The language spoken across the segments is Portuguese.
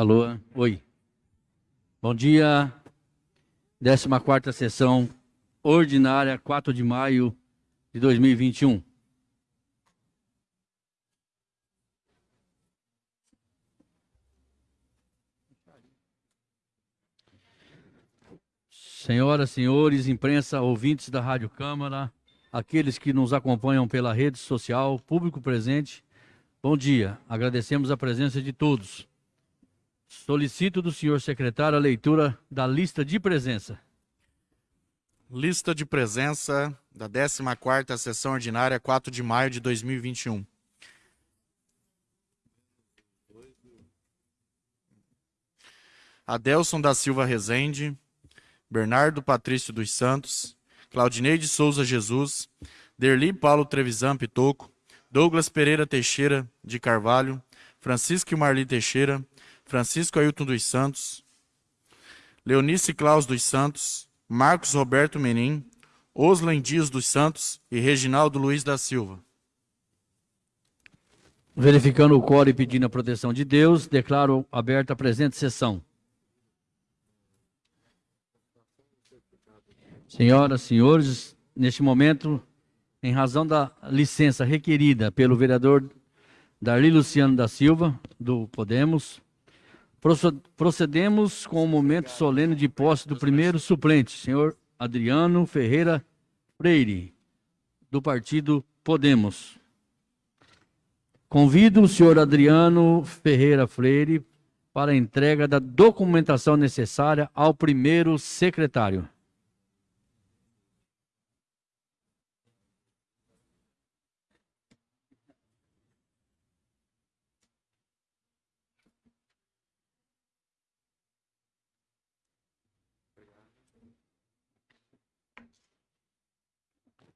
Alô, oi. Bom dia. 14 sessão ordinária, 4 de maio de 2021. Senhoras, senhores, imprensa, ouvintes da Rádio Câmara, aqueles que nos acompanham pela rede social, público presente, bom dia. Agradecemos a presença de todos. Solicito do senhor secretário a leitura da lista de presença. Lista de presença da 14ª Sessão Ordinária, 4 de maio de 2021. Adelson da Silva Rezende, Bernardo Patrício dos Santos, Claudinei de Souza Jesus, Derli Paulo Trevisan Pitoco, Douglas Pereira Teixeira de Carvalho, Francisco Marli Teixeira, Francisco Ailton dos Santos, Leonice Claus dos Santos, Marcos Roberto Menin, Oslen Dias dos Santos e Reginaldo Luiz da Silva. Verificando o coro e pedindo a proteção de Deus, declaro aberta a presente sessão. Senhoras, senhores, neste momento, em razão da licença requerida pelo vereador Darli Luciano da Silva, do Podemos, procedemos com o momento solene de posse do primeiro suplente, senhor Adriano Ferreira Freire, do partido Podemos. Convido o senhor Adriano Ferreira Freire para a entrega da documentação necessária ao primeiro secretário.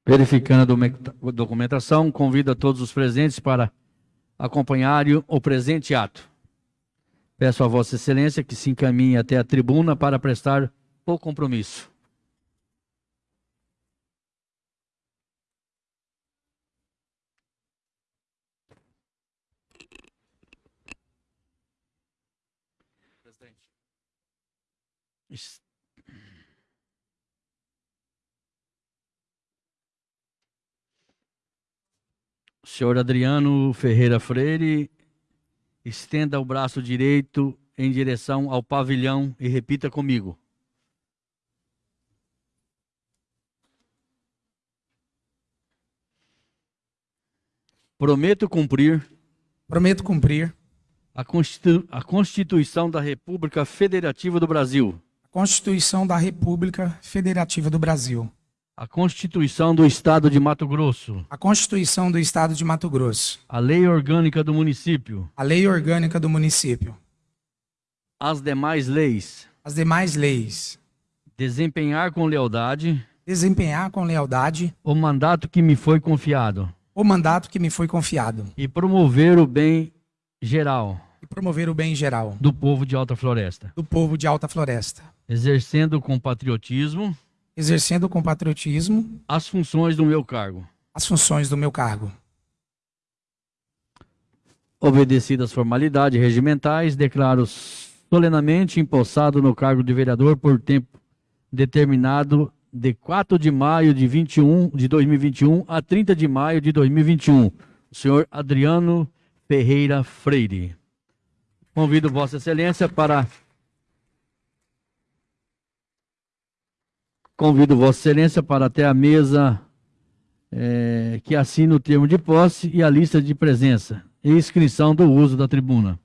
Verificando a documentação, convido a todos os presentes para acompanharem o presente ato. Peço a Vossa Excelência que se encaminhe até a tribuna para prestar o compromisso. Senhor Adriano Ferreira Freire, estenda o braço direito em direção ao pavilhão e repita comigo. Prometo cumprir. Prometo cumprir. A, Constitu a Constituição da República Federativa do Brasil. A Constituição da República Federativa do Brasil. A Constituição do Estado de Mato Grosso. A Constituição do Estado de Mato Grosso. A Lei Orgânica do Município. A Lei Orgânica do Município. As demais leis. As demais leis. Desempenhar com lealdade. Desempenhar com lealdade. O mandato que me foi confiado. O mandato que me foi confiado. E promover o bem geral. E promover o bem geral. Do povo de Alta Floresta. Do povo de Alta Floresta. Exercendo com patriotismo exercendo com patriotismo as funções do meu cargo. As funções do meu cargo. Obedecidas as formalidades regimentais, declaro solenemente empossado no cargo de vereador por tempo determinado de 4 de maio de 21 de 2021 a 30 de maio de 2021. O senhor Adriano Ferreira Freire. Convido Vossa Excelência para Convido Vossa Excelência para até a mesa é, que assine o termo de posse e a lista de presença e inscrição do uso da tribuna.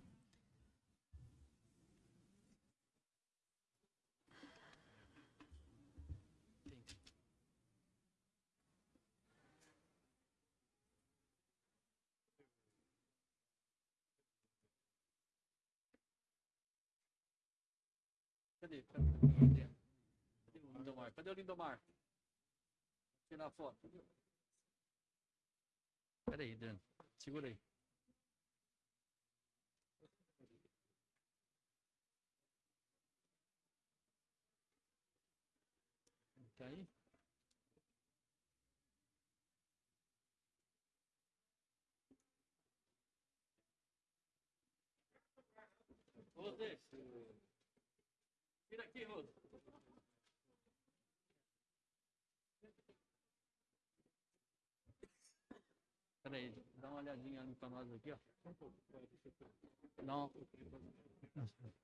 Cadê? Cadê o Lindomar? Tirar a foto. Pera aí, Adriano. Segura aí. Tá aí? Tira aqui, Rosa. Dá uma olhadinha ali pra nós aqui, ó. Não.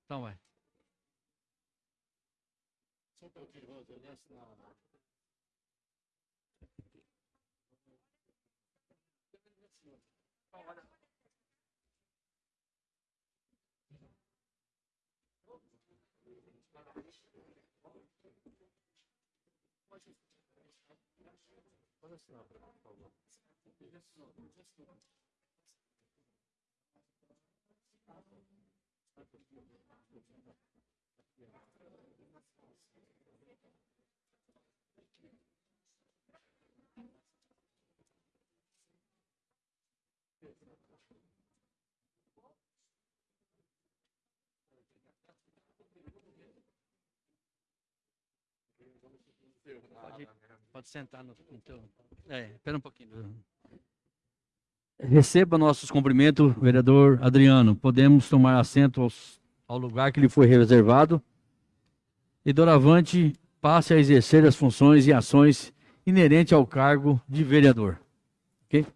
Então vai. Só um pouquinho, desce na... Pode, pode sentar no, no teu. É, espera um pouquinho. Receba nossos cumprimentos, vereador Adriano. Podemos tomar assento aos, ao lugar que lhe foi reservado. E doravante passe a exercer as funções e ações inerentes ao cargo de vereador. Ok?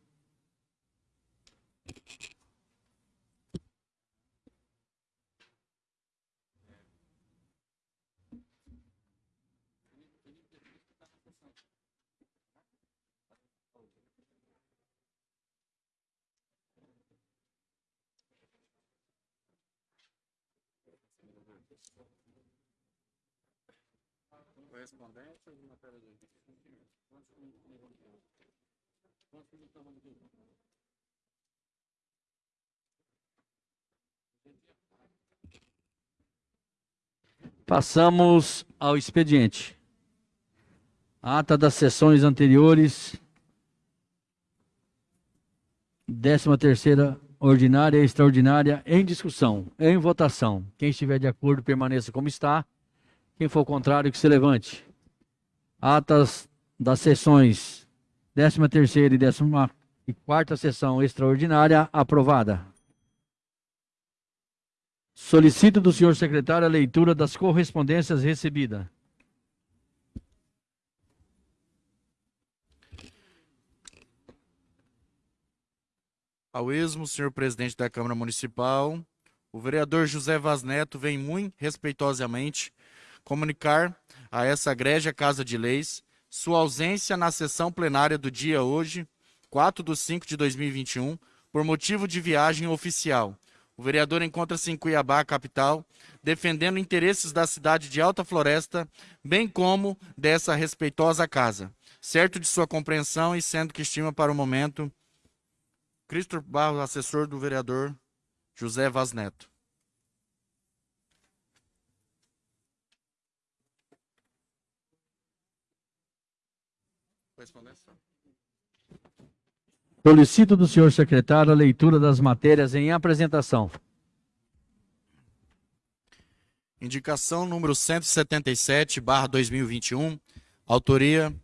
De de... Passamos ao expediente. Ata das sessões anteriores. 13 terceira ordinária e extraordinária em discussão, em votação. Quem estiver de acordo permaneça como está. Quem for contrário que se levante. Atas das sessões 13 terceira e 14 e quarta sessão extraordinária aprovada. Solicito do senhor secretário a leitura das correspondências recebidas. Ao esmo, senhor presidente da Câmara Municipal, o vereador José Vaz Neto vem muito respeitosamente comunicar a essa egrégia Casa de Leis sua ausência na sessão plenária do dia hoje, 4 de 5 de 2021, por motivo de viagem oficial. O vereador encontra-se em Cuiabá, capital, defendendo interesses da cidade de Alta Floresta, bem como dessa respeitosa casa. Certo de sua compreensão e sendo que estima para o momento Cristo Barros, assessor do vereador José Vaz Neto. Correspondência. Solicito do senhor secretário a leitura das matérias em apresentação. Indicação número 177, barra 2021, autoria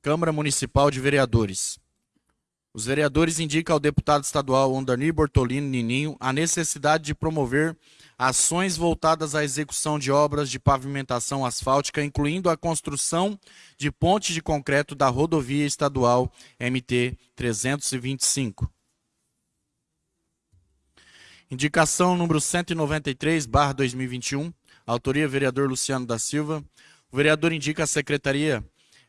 Câmara Municipal de Vereadores. Os vereadores indicam ao deputado estadual Ondani Bortolini Nininho a necessidade de promover ações voltadas à execução de obras de pavimentação asfáltica, incluindo a construção de pontes de concreto da rodovia estadual MT 325. Indicação número 193, barra 2021, autoria vereador Luciano da Silva. O vereador indica a Secretaria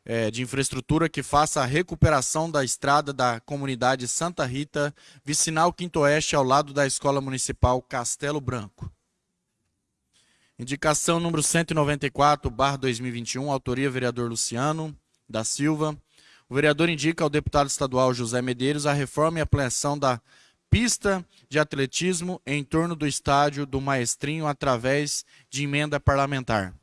é, de infraestrutura que faça a recuperação da estrada da comunidade Santa Rita, vicinal Quinto Oeste, ao lado da Escola Municipal Castelo Branco. Indicação número 194, barra 2021, autoria vereador Luciano da Silva. O vereador indica ao deputado estadual José Medeiros a reforma e ampliação da pista de atletismo em torno do estádio do Maestrinho através de emenda parlamentar.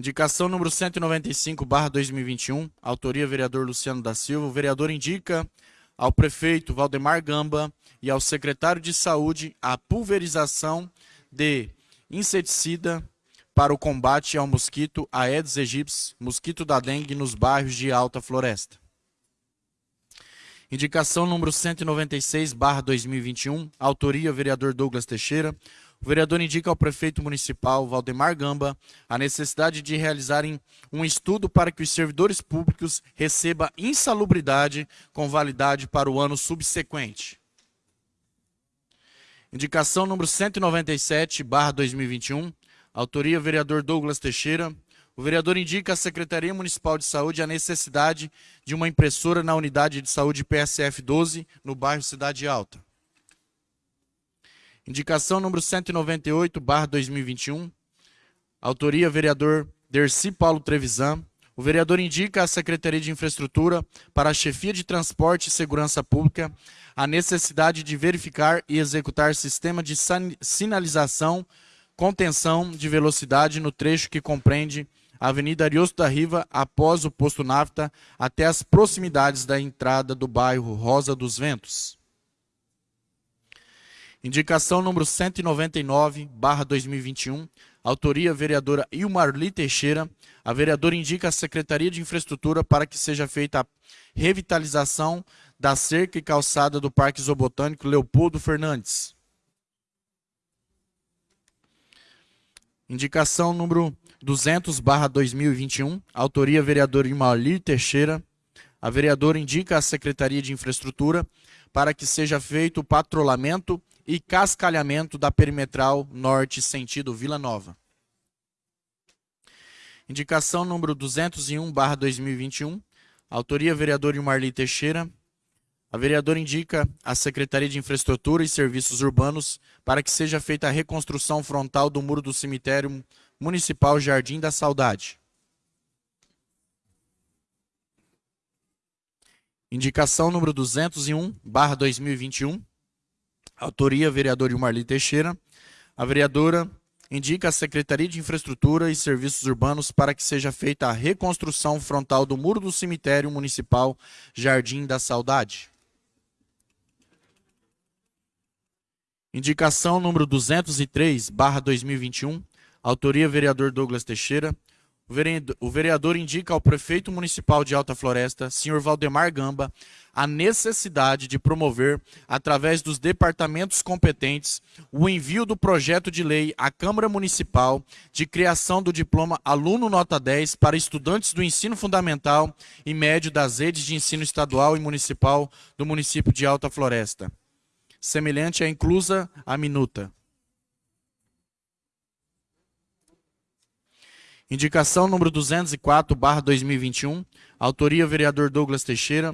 Indicação número 195, barra 2021, autoria vereador Luciano da Silva. O vereador indica ao prefeito Valdemar Gamba e ao secretário de Saúde a pulverização de inseticida para o combate ao mosquito Aedes aegypti, mosquito da dengue nos bairros de alta floresta. Indicação número 196, barra 2021, autoria vereador Douglas Teixeira. O vereador indica ao prefeito municipal Valdemar Gamba a necessidade de realizarem um estudo para que os servidores públicos recebam insalubridade com validade para o ano subsequente. Indicação número 197, barra 2021, autoria vereador Douglas Teixeira. O vereador indica à Secretaria Municipal de Saúde a necessidade de uma impressora na unidade de saúde PSF 12, no bairro Cidade Alta. Indicação número 198, barra 2021. Autoria, vereador Dercy Paulo Trevisan. O vereador indica à Secretaria de Infraestrutura, para a Chefia de Transporte e Segurança Pública, a necessidade de verificar e executar sistema de sinalização, contenção de velocidade no trecho que compreende Avenida Ariosto da Riva, após o posto Nafta, até as proximidades da entrada do bairro Rosa dos Ventos. Indicação número 199, barra 2021, autoria vereadora Ilmarli Teixeira. A vereadora indica a Secretaria de Infraestrutura para que seja feita a revitalização da cerca e calçada do Parque Zoobotânico Leopoldo Fernandes. Indicação número 200, barra 2021, autoria vereador Imalir Teixeira. A vereadora indica à Secretaria de Infraestrutura para que seja feito o patrulhamento e cascalhamento da perimetral norte sentido Vila Nova. Indicação número 201, barra 2021, autoria vereador Imarli Teixeira. A vereadora indica à Secretaria de Infraestrutura e Serviços Urbanos para que seja feita a reconstrução frontal do muro do cemitério Municipal Jardim da Saudade. Indicação número 201, barra 2021. Autoria, vereador Ilmarli Teixeira. A vereadora indica a Secretaria de Infraestrutura e Serviços Urbanos para que seja feita a reconstrução frontal do muro do cemitério municipal Jardim da Saudade. Indicação número 203, barra 2021. Autoria, vereador Douglas Teixeira. O vereador indica ao prefeito municipal de Alta Floresta, senhor Valdemar Gamba, a necessidade de promover, através dos departamentos competentes, o envio do projeto de lei à Câmara Municipal de criação do diploma Aluno Nota 10 para estudantes do ensino fundamental e médio das redes de ensino estadual e municipal do município de Alta Floresta. Semelhante à inclusa a minuta. Indicação número 204, barra 2021. Autoria, vereador Douglas Teixeira.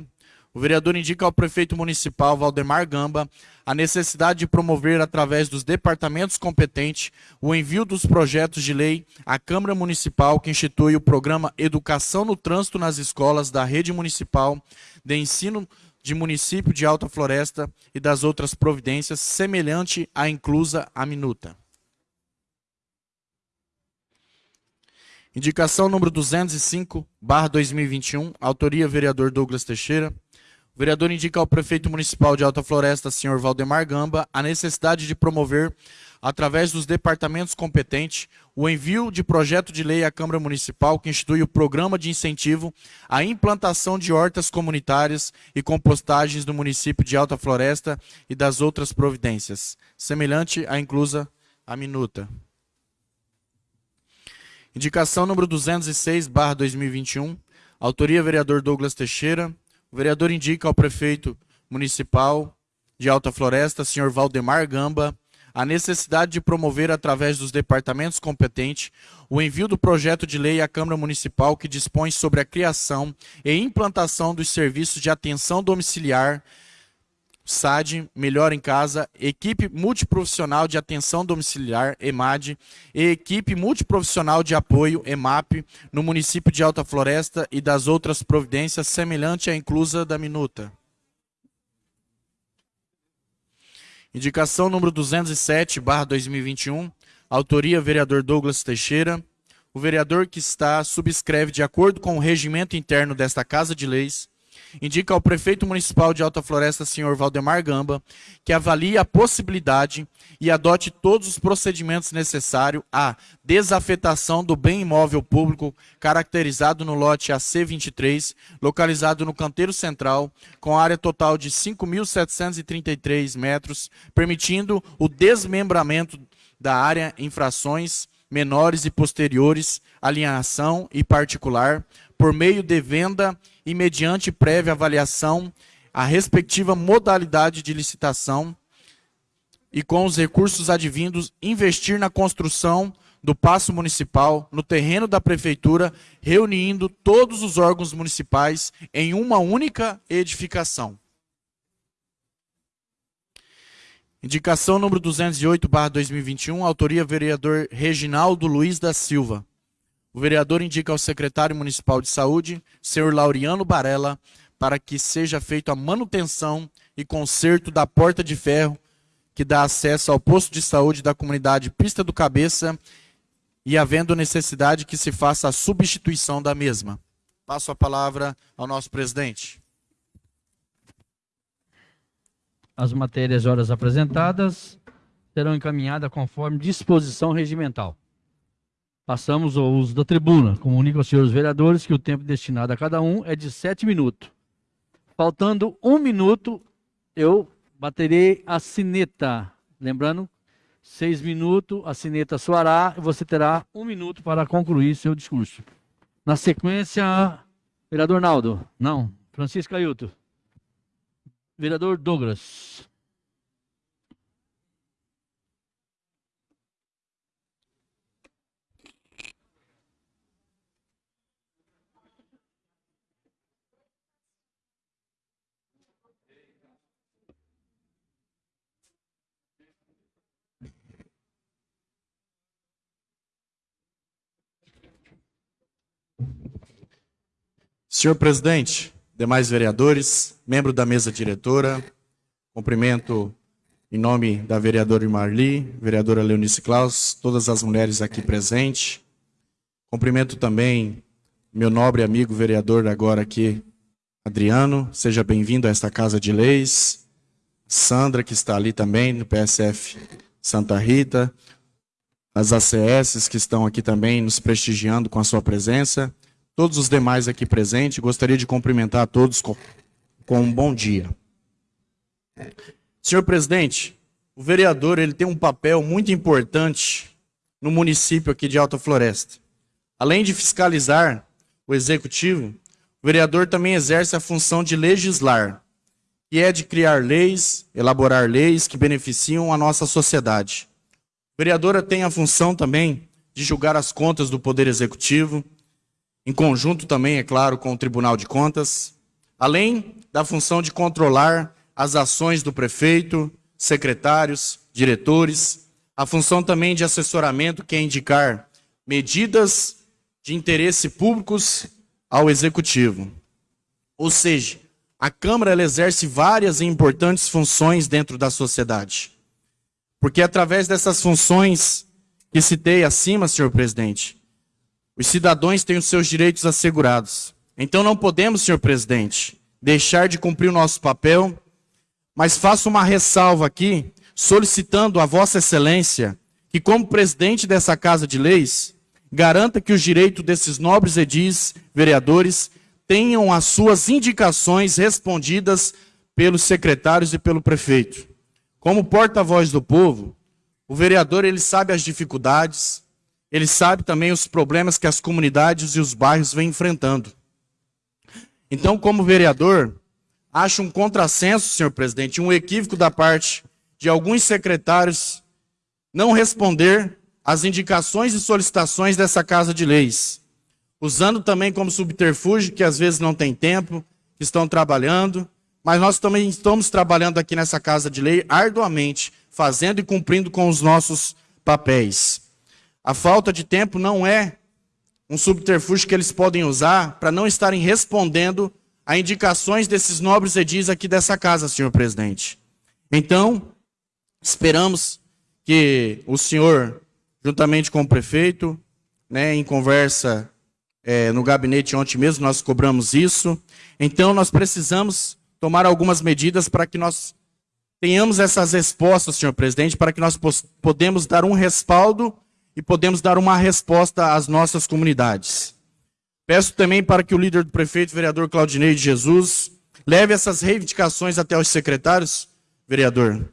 O vereador indica ao prefeito municipal Valdemar Gamba a necessidade de promover, através dos departamentos competentes, o envio dos projetos de lei à Câmara Municipal que institui o programa Educação no Trânsito nas Escolas da Rede Municipal de Ensino de Município de Alta Floresta e das outras providências, semelhante à inclusa a minuta. Indicação número 205, barra 2021, autoria vereador Douglas Teixeira. O vereador indica ao prefeito municipal de Alta Floresta, senhor Valdemar Gamba, a necessidade de promover, através dos departamentos competentes, o envio de projeto de lei à Câmara Municipal que institui o programa de incentivo à implantação de hortas comunitárias e compostagens no município de Alta Floresta e das outras providências, semelhante à inclusa a minuta. Indicação número 206, barra 2021. Autoria, vereador Douglas Teixeira. O vereador indica ao prefeito municipal de Alta Floresta, senhor Valdemar Gamba, a necessidade de promover, através dos departamentos competentes, o envio do projeto de lei à Câmara Municipal que dispõe sobre a criação e implantação dos serviços de atenção domiciliar SAD, Melhor em Casa, Equipe Multiprofissional de Atenção Domiciliar, EMAD, e Equipe Multiprofissional de Apoio, EMAP, no município de Alta Floresta e das outras providências semelhante à inclusa da minuta. Indicação número 207, barra 2021, autoria vereador Douglas Teixeira. O vereador que está subscreve de acordo com o regimento interno desta Casa de Leis indica ao prefeito municipal de Alta Floresta, senhor Valdemar Gamba, que avalie a possibilidade e adote todos os procedimentos necessários à desafetação do bem imóvel público caracterizado no lote AC23, localizado no canteiro central, com área total de 5.733 metros, permitindo o desmembramento da área infrações menores e posteriores, alienação e particular, por meio de venda e mediante prévia avaliação a respectiva modalidade de licitação e com os recursos advindos investir na construção do paço municipal no terreno da prefeitura, reunindo todos os órgãos municipais em uma única edificação. Indicação número 208, barra 2021, autoria vereador Reginaldo Luiz da Silva. O vereador indica ao secretário municipal de saúde, senhor Lauriano Barella, para que seja feita a manutenção e conserto da porta de ferro que dá acesso ao posto de saúde da comunidade Pista do Cabeça e havendo necessidade que se faça a substituição da mesma. Passo a palavra ao nosso presidente. As matérias horas apresentadas serão encaminhadas conforme disposição regimental. Passamos ao uso da tribuna. Comunico aos senhores vereadores que o tempo destinado a cada um é de sete minutos. Faltando um minuto, eu baterei a sineta. Lembrando, seis minutos, a sineta soará e você terá um minuto para concluir seu discurso. Na sequência, vereador Naldo. Não. Francisco Ailton. Vereador Douglas. Senhor presidente, demais vereadores, membro da mesa diretora, cumprimento em nome da vereadora Marli, vereadora Leonice Klaus, todas as mulheres aqui presentes. Cumprimento também meu nobre amigo vereador agora aqui, Adriano, seja bem-vindo a esta Casa de Leis. Sandra, que está ali também, no PSF Santa Rita. As ACS que estão aqui também nos prestigiando com a sua presença todos os demais aqui presentes, gostaria de cumprimentar a todos com, com um bom dia. Senhor presidente, o vereador ele tem um papel muito importante no município aqui de Alta Floresta. Além de fiscalizar o executivo, o vereador também exerce a função de legislar, que é de criar leis, elaborar leis que beneficiam a nossa sociedade. O vereador tem a função também de julgar as contas do Poder Executivo, em conjunto também, é claro, com o Tribunal de Contas, além da função de controlar as ações do prefeito, secretários, diretores, a função também de assessoramento, que é indicar medidas de interesse públicos ao executivo. Ou seja, a Câmara ela exerce várias e importantes funções dentro da sociedade. Porque é através dessas funções que citei acima, senhor presidente, os cidadãos têm os seus direitos assegurados. Então não podemos, senhor presidente, deixar de cumprir o nosso papel, mas faço uma ressalva aqui, solicitando a Vossa Excelência que, como presidente dessa Casa de Leis, garanta que os direitos desses nobres edis, vereadores, tenham as suas indicações respondidas pelos secretários e pelo prefeito. Como porta-voz do povo, o vereador ele sabe as dificuldades, ele sabe também os problemas que as comunidades e os bairros vêm enfrentando. Então, como vereador, acho um contrassenso, senhor presidente, um equívoco da parte de alguns secretários não responder às indicações e solicitações dessa Casa de Leis, usando também como subterfúgio que às vezes não tem tempo, que estão trabalhando, mas nós também estamos trabalhando aqui nessa Casa de Lei arduamente, fazendo e cumprindo com os nossos papéis. A falta de tempo não é um subterfúgio que eles podem usar para não estarem respondendo a indicações desses nobres edis aqui dessa casa, senhor presidente. Então, esperamos que o senhor, juntamente com o prefeito, né, em conversa é, no gabinete ontem mesmo, nós cobramos isso. Então, nós precisamos tomar algumas medidas para que nós tenhamos essas respostas, senhor presidente, para que nós podemos dar um respaldo e podemos dar uma resposta às nossas comunidades. Peço também para que o líder do prefeito, vereador Claudinei de Jesus, leve essas reivindicações até os secretários, vereador,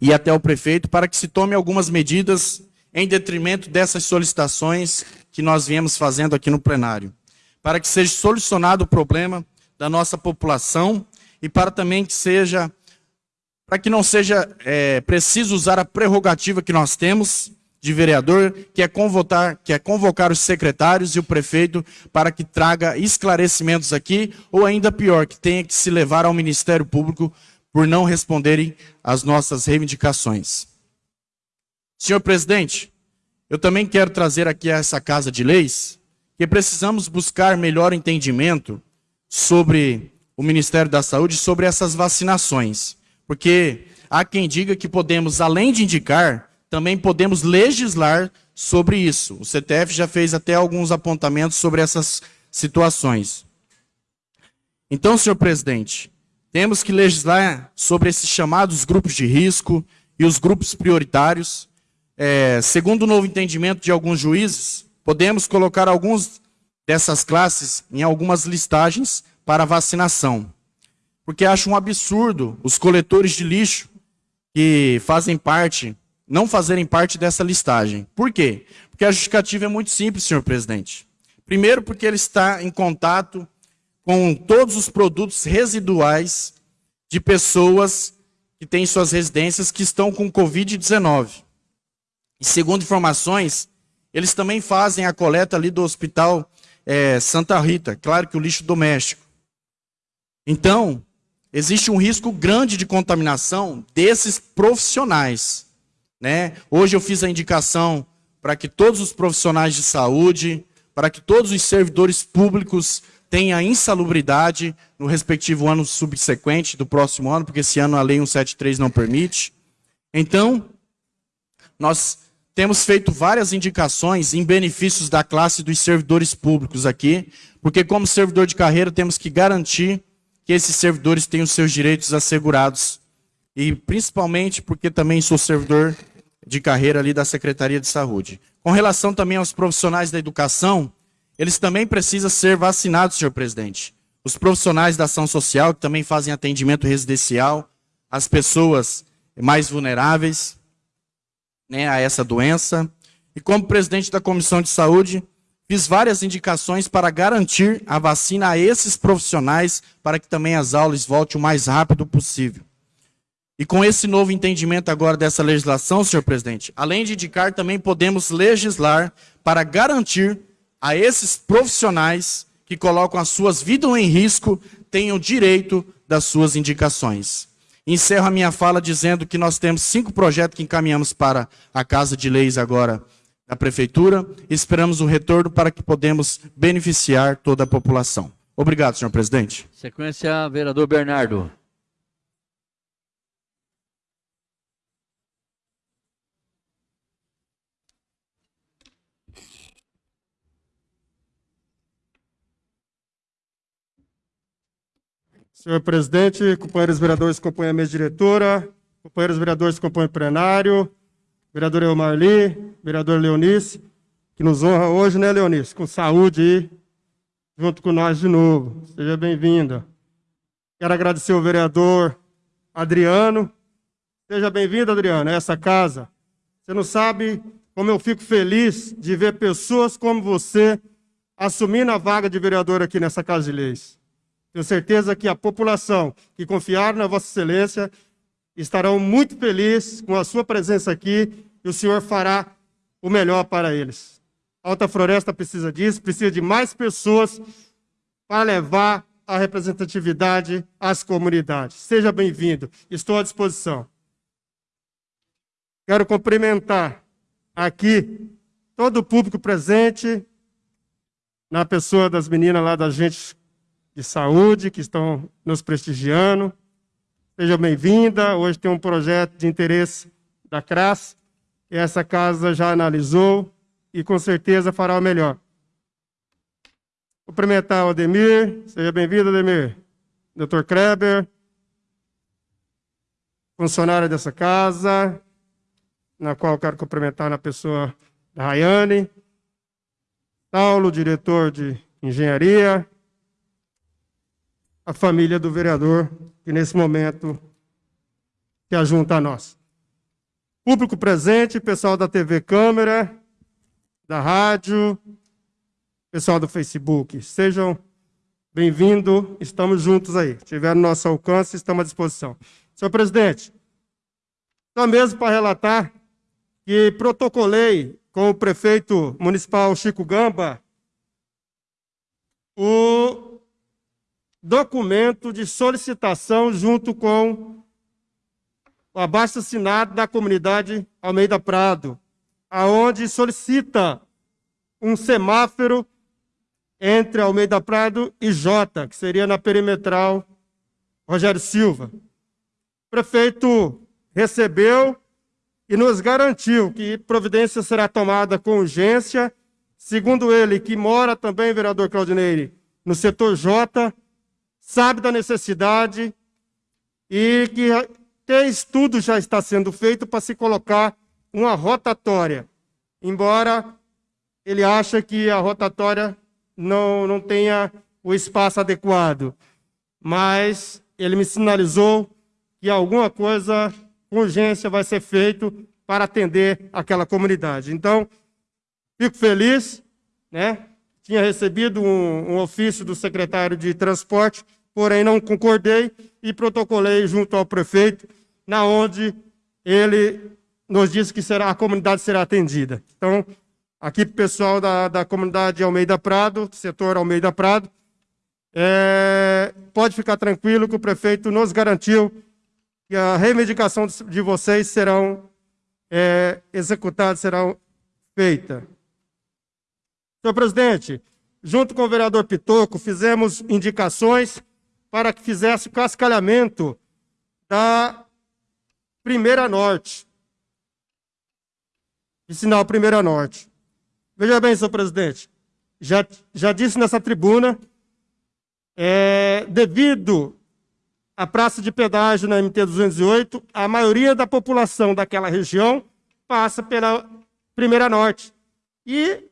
e até o prefeito, para que se tome algumas medidas em detrimento dessas solicitações que nós viemos fazendo aqui no plenário, para que seja solucionado o problema da nossa população e para também que seja, para que não seja é, preciso usar a prerrogativa que nós temos de vereador, que é, convocar, que é convocar os secretários e o prefeito para que traga esclarecimentos aqui, ou ainda pior, que tenha que se levar ao Ministério Público por não responderem às nossas reivindicações. Senhor presidente, eu também quero trazer aqui a essa Casa de Leis que precisamos buscar melhor entendimento sobre o Ministério da Saúde, sobre essas vacinações. Porque há quem diga que podemos, além de indicar, também podemos legislar sobre isso. O CTF já fez até alguns apontamentos sobre essas situações. Então, senhor presidente, temos que legislar sobre esses chamados grupos de risco e os grupos prioritários. É, segundo o novo entendimento de alguns juízes, podemos colocar alguns dessas classes em algumas listagens para vacinação. Porque acho um absurdo os coletores de lixo que fazem parte, não fazerem parte dessa listagem. Por quê? Porque a justificativa é muito simples, senhor presidente. Primeiro, porque ele está em contato com todos os produtos residuais de pessoas que têm suas residências que estão com Covid-19. E segundo informações, eles também fazem a coleta ali do hospital é, Santa Rita, claro que o lixo doméstico. Então, existe um risco grande de contaminação desses profissionais. Né? Hoje eu fiz a indicação para que todos os profissionais de saúde, para que todos os servidores públicos tenham insalubridade no respectivo ano subsequente do próximo ano, porque esse ano a Lei 173 não permite. Então, nós temos feito várias indicações em benefícios da classe dos servidores públicos aqui, porque como servidor de carreira temos que garantir que esses servidores tenham seus direitos assegurados. E principalmente porque também sou servidor de carreira ali da Secretaria de Saúde. Com relação também aos profissionais da educação, eles também precisam ser vacinados, senhor presidente. Os profissionais da ação social, que também fazem atendimento residencial, as pessoas mais vulneráveis, né, a essa doença. E como presidente da Comissão de Saúde, fiz várias indicações para garantir a vacina a esses profissionais para que também as aulas voltem o mais rápido possível. E com esse novo entendimento agora dessa legislação, senhor presidente, além de indicar, também podemos legislar para garantir a esses profissionais que colocam as suas vidas em risco tenham direito das suas indicações. Encerro a minha fala dizendo que nós temos cinco projetos que encaminhamos para a Casa de Leis agora da Prefeitura. Esperamos o retorno para que podemos beneficiar toda a população. Obrigado, senhor presidente. Sequência, vereador Bernardo. Senhor presidente, companheiros vereadores que a mesa diretora, companheiros vereadores compõem o plenário, vereador Eumarli, vereador Leonice, que nos honra hoje, né, Leonice? Com saúde aí, junto com nós de novo. Seja bem-vinda. Quero agradecer ao vereador Adriano. Seja bem-vindo, Adriano, a essa casa. Você não sabe como eu fico feliz de ver pessoas como você assumindo a vaga de vereador aqui nessa Casa de Leis. Tenho certeza que a população que confiar na Vossa Excelência estarão muito felizes com a sua presença aqui e o Senhor fará o melhor para eles. A Alta Floresta precisa disso, precisa de mais pessoas para levar a representatividade às comunidades. Seja bem-vindo, estou à disposição. Quero cumprimentar aqui todo o público presente, na pessoa das meninas lá da gente de saúde que estão nos prestigiando. Seja bem-vinda. Hoje tem um projeto de interesse da CRAS, que essa casa já analisou e com certeza fará o melhor. Cumprimentar o Ademir. Seja bem-vindo, Ademir. Dr. Kreber. Funcionária dessa casa, na qual quero cumprimentar na pessoa da Rayane. Paulo, diretor de engenharia. A família do vereador, que nesse momento se ajunta a nós. Público presente, pessoal da TV Câmara, da rádio, pessoal do Facebook, sejam bem-vindos, estamos juntos aí. Tiver no nosso alcance, estamos à disposição. Senhor presidente, só mesmo para relatar que protocolei com o prefeito municipal Chico Gamba o documento de solicitação junto com o abaixo assinado da comunidade Almeida Prado, aonde solicita um semáforo entre Almeida Prado e Jota, que seria na perimetral Rogério Silva. O prefeito recebeu e nos garantiu que providência será tomada com urgência, segundo ele, que mora também, vereador Claudineire, no setor J, sabe da necessidade e que até estudo já está sendo feito para se colocar uma rotatória, embora ele ache que a rotatória não, não tenha o espaço adequado. Mas ele me sinalizou que alguma coisa com urgência vai ser feito para atender aquela comunidade. Então, fico feliz, né? Tinha recebido um, um ofício do secretário de transporte, porém não concordei e protocolei junto ao prefeito na onde ele nos disse que será, a comunidade será atendida. Então, aqui para o pessoal da, da comunidade Almeida Prado, setor Almeida Prado, é, pode ficar tranquilo que o prefeito nos garantiu que a reivindicação de vocês serão é, executadas, serão feitas. Senhor presidente, junto com o vereador Pitoco, fizemos indicações para que fizesse o cascalhamento da Primeira Norte. De sinal Primeira Norte. Veja bem, senhor presidente, já, já disse nessa tribuna, é, devido à praça de pedágio na MT 208, a maioria da população daquela região passa pela Primeira Norte. E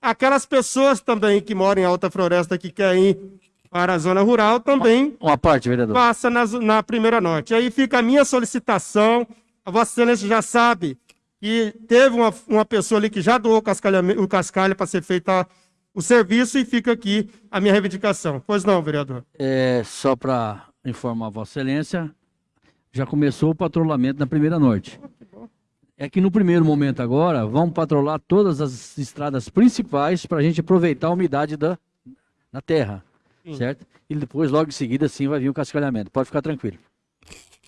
aquelas pessoas também que moram em Alta Floresta que querem ir para a zona rural também. Uma parte, vereador. Passa na, na Primeira Norte. Aí fica a minha solicitação. A Vossa Excelência já sabe que teve uma, uma pessoa ali que já doou o cascalho para ser feito o serviço e fica aqui a minha reivindicação. Pois não, vereador. É, só para informar a Vossa Excelência, já começou o patrulhamento na Primeira Norte. É que no primeiro momento agora, vão patrolar todas as estradas principais para a gente aproveitar a umidade da, da terra certo? E depois, logo em seguida, sim, vai vir o cascalhamento. Pode ficar tranquilo.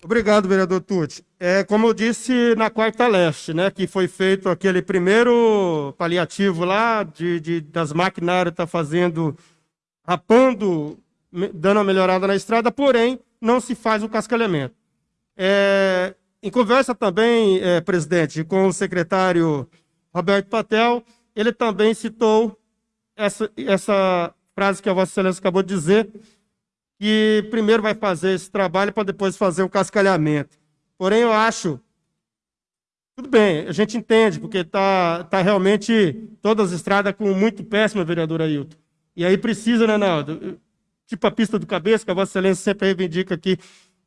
Obrigado, vereador Tucci. É, como eu disse na quarta leste, né, que foi feito aquele primeiro paliativo lá, de, de das maquinárias tá fazendo, rapando, dando uma melhorada na estrada, porém, não se faz o cascalhamento. É, em conversa também, é, presidente, com o secretário Roberto Patel, ele também citou essa, essa frase que a Vossa Excelência acabou de dizer, que primeiro vai fazer esse trabalho para depois fazer o cascalhamento. Porém, eu acho. Tudo bem, a gente entende, porque está tá realmente todas as estradas com muito péssima, vereador Ailton. E aí precisa, né, Naldo? Tipo a pista do cabeça, que a Vossa Excelência sempre reivindica aqui,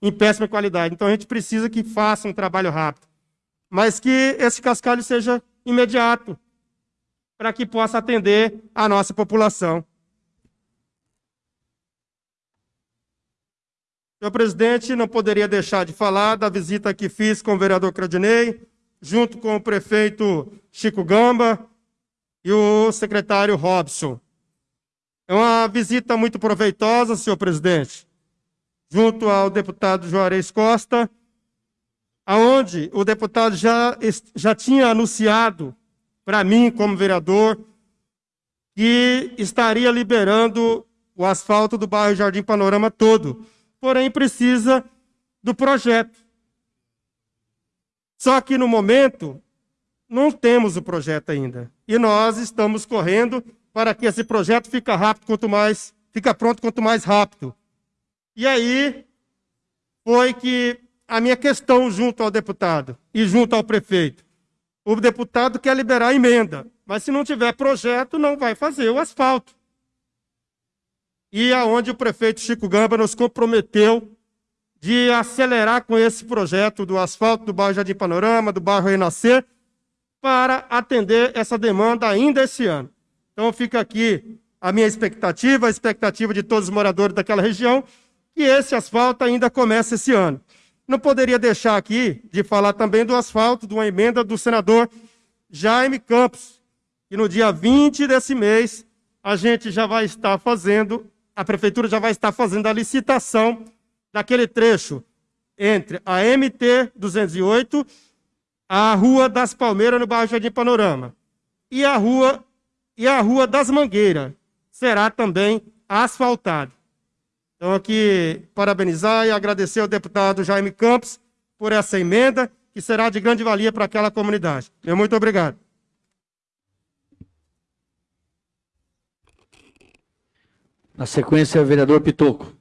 em péssima qualidade. Então a gente precisa que faça um trabalho rápido. Mas que esse cascalho seja imediato, para que possa atender a nossa população. Senhor presidente, não poderia deixar de falar da visita que fiz com o vereador Cradinei, junto com o prefeito Chico Gamba e o secretário Robson. É uma visita muito proveitosa, senhor presidente, junto ao deputado Juarez Costa, aonde o deputado já, já tinha anunciado para mim, como vereador, que estaria liberando o asfalto do bairro Jardim Panorama todo porém precisa do projeto. Só que no momento não temos o projeto ainda. E nós estamos correndo para que esse projeto fica rápido quanto mais, fica pronto quanto mais rápido. E aí foi que a minha questão junto ao deputado e junto ao prefeito. O deputado quer liberar a emenda, mas se não tiver projeto, não vai fazer o asfalto. E aonde o prefeito Chico Gamba nos comprometeu de acelerar com esse projeto do asfalto do bairro Jardim Panorama, do bairro Renascer, para atender essa demanda ainda esse ano. Então fica aqui a minha expectativa, a expectativa de todos os moradores daquela região, que esse asfalto ainda comece esse ano. Não poderia deixar aqui de falar também do asfalto, de uma emenda do senador Jaime Campos, que no dia 20 desse mês a gente já vai estar fazendo, a prefeitura já vai estar fazendo a licitação daquele trecho entre a MT 208, a Rua das Palmeiras no bairro Jardim Panorama e a Rua e a Rua das Mangueiras será também asfaltada. Então, aqui, parabenizar e agradecer ao deputado Jaime Campos por essa emenda, que será de grande valia para aquela comunidade. Muito obrigado. Na sequência, o vereador Pitoco.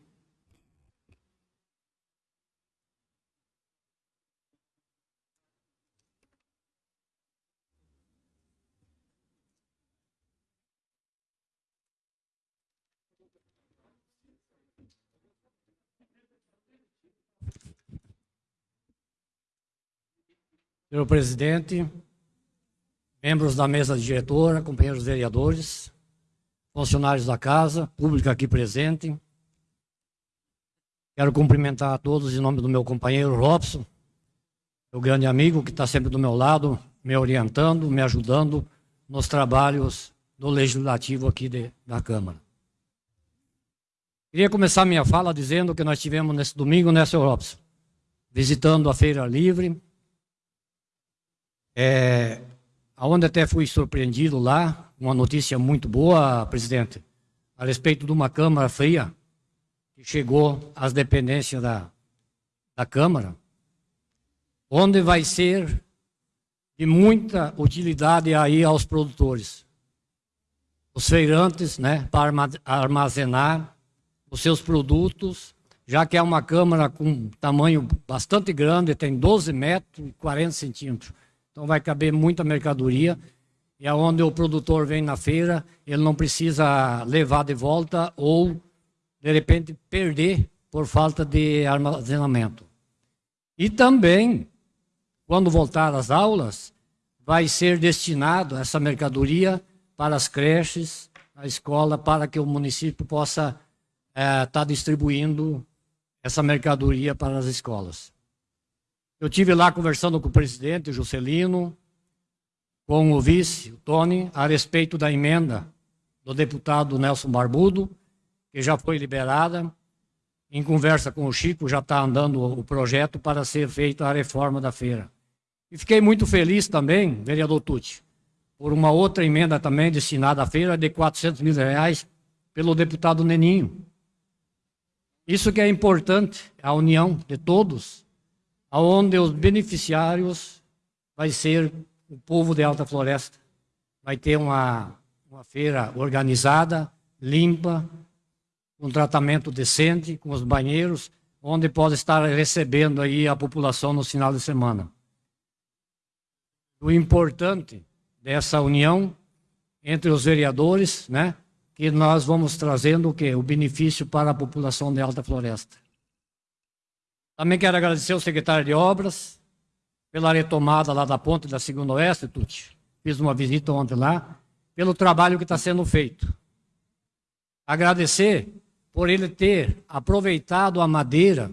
Senhor presidente, membros da mesa diretora, companheiros vereadores, funcionários da casa, público aqui presente. Quero cumprimentar a todos em nome do meu companheiro Robson, meu grande amigo que está sempre do meu lado, me orientando, me ajudando nos trabalhos do Legislativo aqui de, da Câmara. Queria começar minha fala dizendo que nós tivemos nesse domingo, né, senhor Robson? Visitando a Feira Livre, é, onde até fui surpreendido lá, uma notícia muito boa, presidente, a respeito de uma Câmara fria que chegou às dependências da, da Câmara, onde vai ser de muita utilidade aí aos produtores. Os feirantes, né, para armazenar os seus produtos, já que é uma câmara com tamanho bastante grande, tem 12 metros e 40 centímetros. Então vai caber muita mercadoria. E aonde o produtor vem na feira, ele não precisa levar de volta ou, de repente, perder por falta de armazenamento. E também, quando voltar às aulas, vai ser destinado essa mercadoria para as creches, a escola, para que o município possa estar é, tá distribuindo essa mercadoria para as escolas. Eu tive lá conversando com o presidente, Juscelino, com o vice, o Tony, a respeito da emenda do deputado Nelson Barbudo, que já foi liberada. Em conversa com o Chico, já está andando o projeto para ser feita a reforma da feira. E fiquei muito feliz também, vereador Tucci, por uma outra emenda também destinada à feira de 400 mil reais pelo deputado Neninho. Isso que é importante, a união de todos onde os beneficiários vai ser o povo de Alta Floresta. Vai ter uma, uma feira organizada, limpa, um tratamento decente, com os banheiros, onde pode estar recebendo aí a população no final de semana. O importante dessa união entre os vereadores, né, que nós vamos trazendo o quê? O benefício para a população de Alta Floresta. Também quero agradecer ao secretário de Obras pela retomada lá da ponte da Segunda Oeste, Tuti. Fiz uma visita ontem lá, pelo trabalho que está sendo feito. Agradecer por ele ter aproveitado a madeira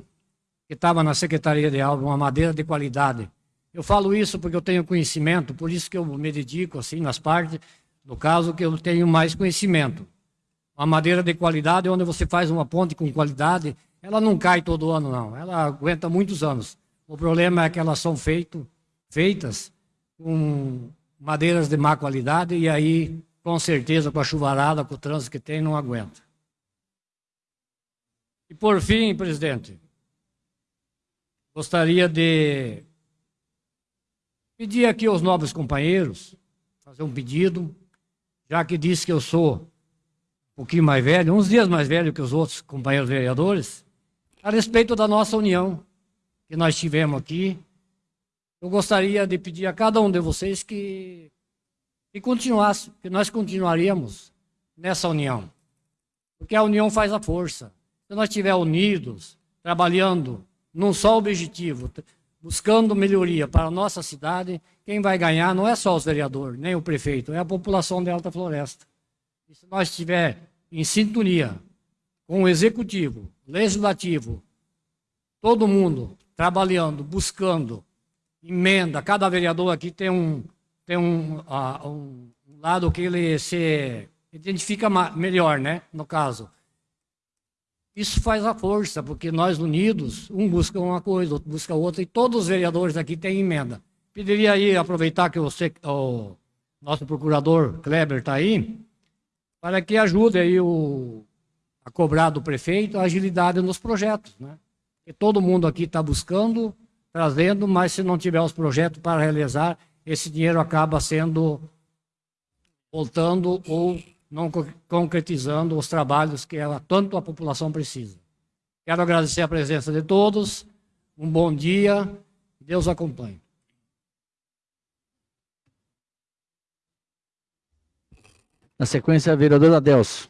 que estava na Secretaria de Obras, uma madeira de qualidade. Eu falo isso porque eu tenho conhecimento, por isso que eu me dedico assim nas partes, no caso que eu tenho mais conhecimento. Uma madeira de qualidade, onde você faz uma ponte com qualidade, ela não cai todo ano, não. Ela aguenta muitos anos. O problema é que elas são feito, feitas com madeiras de má qualidade e aí, com certeza, com a chuvarada, com o trânsito que tem, não aguenta. E por fim, presidente, gostaria de pedir aqui aos nobres companheiros, fazer um pedido, já que disse que eu sou um pouquinho mais velho, uns dias mais velho que os outros companheiros vereadores, a respeito da nossa união que nós tivemos aqui. Eu gostaria de pedir a cada um de vocês que, que continuasse, que nós continuaríamos nessa união. Porque a união faz a força. Se nós estivermos unidos, trabalhando num só objetivo, buscando melhoria para a nossa cidade, quem vai ganhar não é só os vereadores, nem o prefeito, é a população de Alta Floresta. E se nós estiver em sintonia com o executivo, legislativo, todo mundo trabalhando, buscando emenda, cada vereador aqui tem um, tem um, uh, um lado que ele se identifica melhor, né? No caso. Isso faz a força, porque nós unidos, um busca uma coisa, outro busca outra, e todos os vereadores aqui têm emenda. Pediria aí, aproveitar que você, o nosso procurador Kleber está aí, para que ajude aí o, a cobrar do prefeito a agilidade nos projetos, né? E todo mundo aqui está buscando, trazendo, mas se não tiver os projetos para realizar, esse dinheiro acaba sendo voltando ou não concretizando os trabalhos que ela, tanto a população precisa. Quero agradecer a presença de todos, um bom dia, Deus acompanhe. Na sequência, a vereadora Adelso.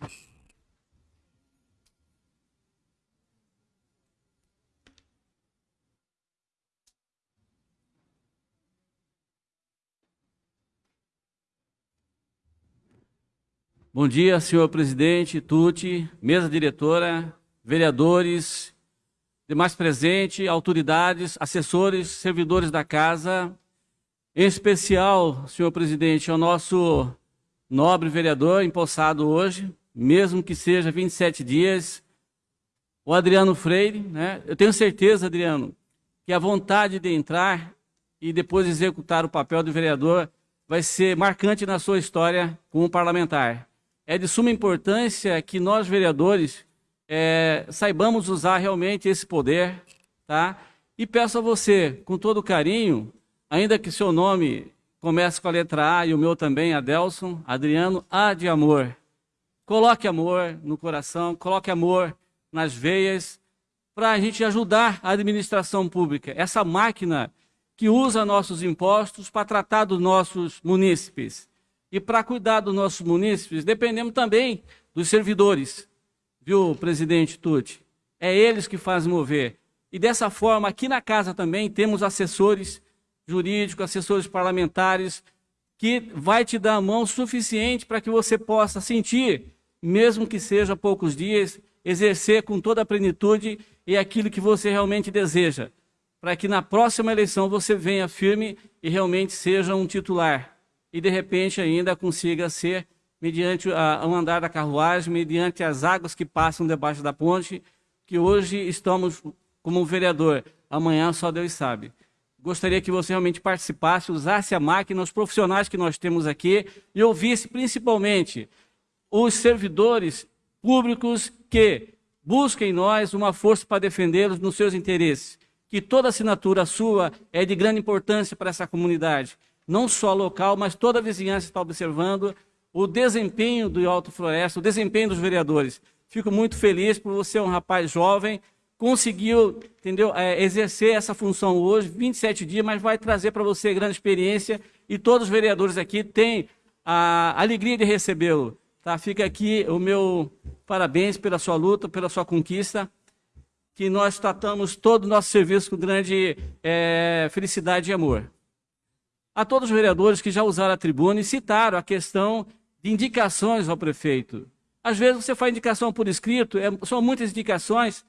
Bom dia, senhor presidente, Tuti, mesa diretora, vereadores, demais presentes, autoridades, assessores, servidores da casa. Em especial, senhor presidente, ao nosso nobre vereador empossado hoje, mesmo que seja 27 dias, o Adriano Freire. Né? Eu tenho certeza, Adriano, que a vontade de entrar e depois executar o papel de vereador vai ser marcante na sua história como parlamentar é de suma importância que nós, vereadores, é, saibamos usar realmente esse poder, tá? E peço a você, com todo carinho, ainda que seu nome comece com a letra A e o meu também, Adelson, Adriano, A de amor. Coloque amor no coração, coloque amor nas veias, para a gente ajudar a administração pública, essa máquina que usa nossos impostos para tratar dos nossos munícipes. E para cuidar dos nossos munícipes, dependemos também dos servidores, viu, presidente Tuti? É eles que fazem mover. E dessa forma, aqui na casa também temos assessores jurídicos, assessores parlamentares, que vai te dar a mão suficiente para que você possa sentir, mesmo que seja poucos dias, exercer com toda a plenitude e aquilo que você realmente deseja, para que na próxima eleição você venha firme e realmente seja um titular e de repente ainda consiga ser, mediante o andar da carruagem, mediante as águas que passam debaixo da ponte, que hoje estamos como vereador, amanhã só Deus sabe. Gostaria que você realmente participasse, usasse a máquina, os profissionais que nós temos aqui e ouvisse principalmente os servidores públicos que busquem em nós uma força para defendê-los nos seus interesses. Que toda assinatura sua é de grande importância para essa comunidade não só local, mas toda a vizinhança está observando o desempenho do Alto Floresta, o desempenho dos vereadores. Fico muito feliz por você, um rapaz jovem, conseguiu entendeu, é, exercer essa função hoje, 27 dias, mas vai trazer para você grande experiência e todos os vereadores aqui têm a alegria de recebê-lo. Tá? Fica aqui o meu parabéns pela sua luta, pela sua conquista, que nós tratamos todo o nosso serviço com grande é, felicidade e amor a todos os vereadores que já usaram a tribuna e citaram a questão de indicações ao prefeito. Às vezes você faz indicação por escrito, é, são muitas indicações,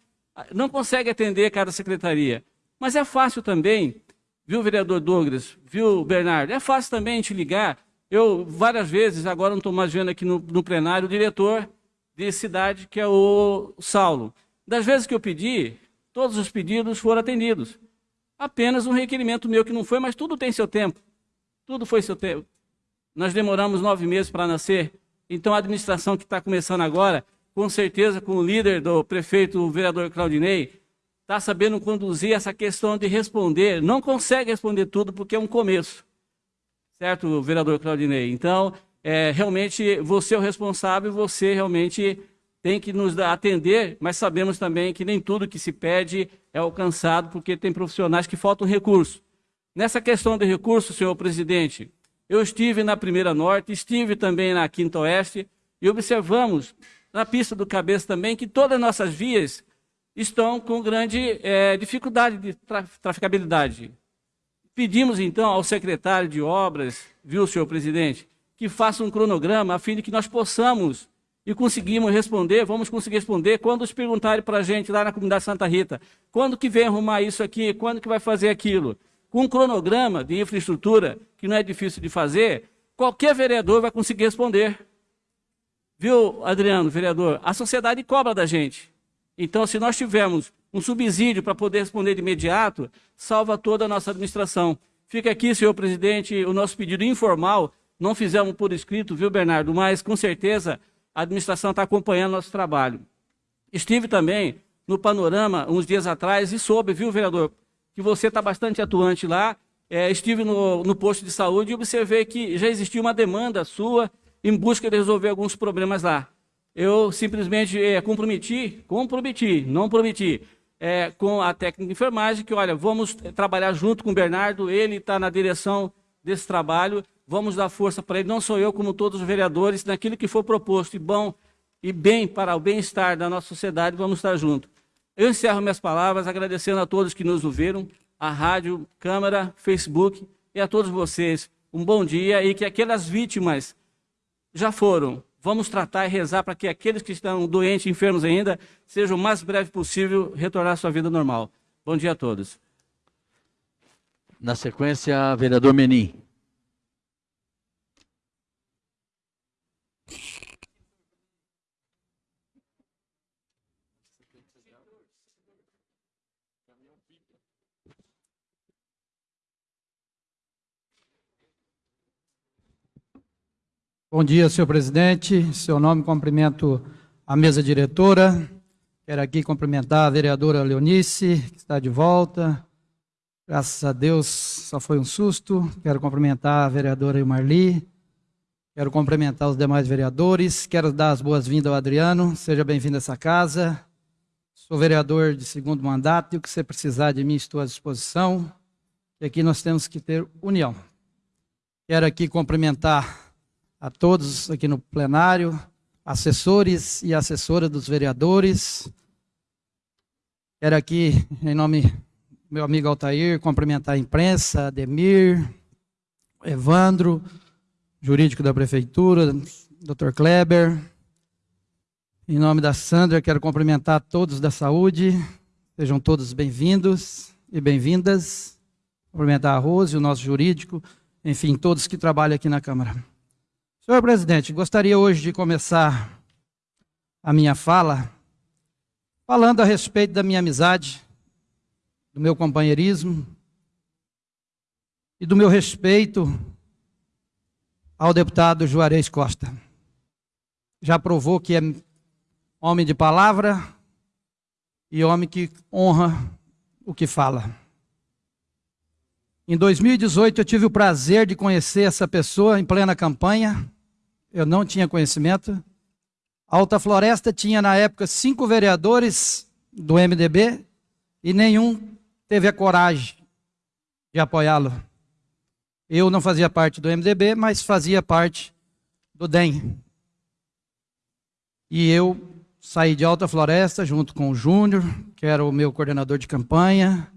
não consegue atender cada secretaria. Mas é fácil também, viu, vereador Douglas, viu, Bernardo, é fácil também te ligar. Eu, várias vezes, agora não estou mais vendo aqui no, no plenário, o diretor de cidade, que é o Saulo. Das vezes que eu pedi, todos os pedidos foram atendidos. Apenas um requerimento meu que não foi, mas tudo tem seu tempo. Tudo foi seu tempo. Nós demoramos nove meses para nascer. Então a administração que está começando agora, com certeza com o líder do prefeito, o vereador Claudinei, está sabendo conduzir essa questão de responder. Não consegue responder tudo porque é um começo. Certo, vereador Claudinei? Então, é, realmente você é o responsável, você realmente tem que nos atender, mas sabemos também que nem tudo que se pede é alcançado, porque tem profissionais que faltam recurso. Nessa questão de recurso, senhor presidente, eu estive na Primeira Norte, estive também na Quinta Oeste, e observamos na pista do cabeça também que todas as nossas vias estão com grande é, dificuldade de traficabilidade. Pedimos então ao secretário de obras, viu, senhor presidente, que faça um cronograma a fim de que nós possamos e conseguimos responder, vamos conseguir responder quando os perguntarem para a gente lá na comunidade Santa Rita, quando que vem arrumar isso aqui, quando que vai fazer aquilo. Com um cronograma de infraestrutura, que não é difícil de fazer, qualquer vereador vai conseguir responder. Viu, Adriano, vereador? A sociedade cobra da gente. Então, se nós tivermos um subsídio para poder responder de imediato, salva toda a nossa administração. Fica aqui, senhor presidente, o nosso pedido informal. Não fizemos por escrito, viu, Bernardo? Mas, com certeza, a administração está acompanhando nosso trabalho. Estive também no Panorama uns dias atrás e soube, viu, vereador, que você está bastante atuante lá. É, estive no, no posto de saúde e observei que já existia uma demanda sua em busca de resolver alguns problemas lá. Eu simplesmente é, comprometi, comprometi, não prometi, é, com a técnica de enfermagem, que, olha, vamos trabalhar junto com o Bernardo, ele está na direção desse trabalho, vamos dar força para ele, não sou eu, como todos os vereadores, naquilo que for proposto e bom e bem para o bem-estar da nossa sociedade, vamos estar juntos. Eu encerro minhas palavras agradecendo a todos que nos ouviram, a rádio, câmara, Facebook e a todos vocês. Um bom dia e que aquelas vítimas já foram. Vamos tratar e rezar para que aqueles que estão doentes, enfermos ainda, sejam o mais breve possível retornar à sua vida normal. Bom dia a todos. Na sequência, vereador Menin. Bom dia, senhor presidente. Em seu nome, cumprimento a mesa diretora. Quero aqui cumprimentar a vereadora Leonice, que está de volta. Graças a Deus, só foi um susto. Quero cumprimentar a vereadora Marli. Quero cumprimentar os demais vereadores. Quero dar as boas-vindas ao Adriano. Seja bem-vindo a essa casa. Sou vereador de segundo mandato e o que você precisar de mim, estou à disposição. E aqui nós temos que ter união. Quero aqui cumprimentar a todos aqui no plenário, assessores e assessoras dos vereadores. Quero aqui, em nome do meu amigo Altair, cumprimentar a imprensa, Ademir, Evandro, jurídico da prefeitura, Dr. Kleber. Em nome da Sandra, quero cumprimentar todos da saúde. Sejam todos bem-vindos e bem-vindas. Cumprimentar a Rose, o nosso jurídico, enfim, todos que trabalham aqui na Câmara. Senhor presidente, gostaria hoje de começar a minha fala falando a respeito da minha amizade, do meu companheirismo e do meu respeito ao deputado Juarez Costa. Já provou que é homem de palavra e homem que honra o que fala. Em 2018 eu tive o prazer de conhecer essa pessoa em plena campanha eu não tinha conhecimento. Alta Floresta tinha, na época, cinco vereadores do MDB e nenhum teve a coragem de apoiá-lo. Eu não fazia parte do MDB, mas fazia parte do DEM. E eu saí de Alta Floresta junto com o Júnior, que era o meu coordenador de campanha,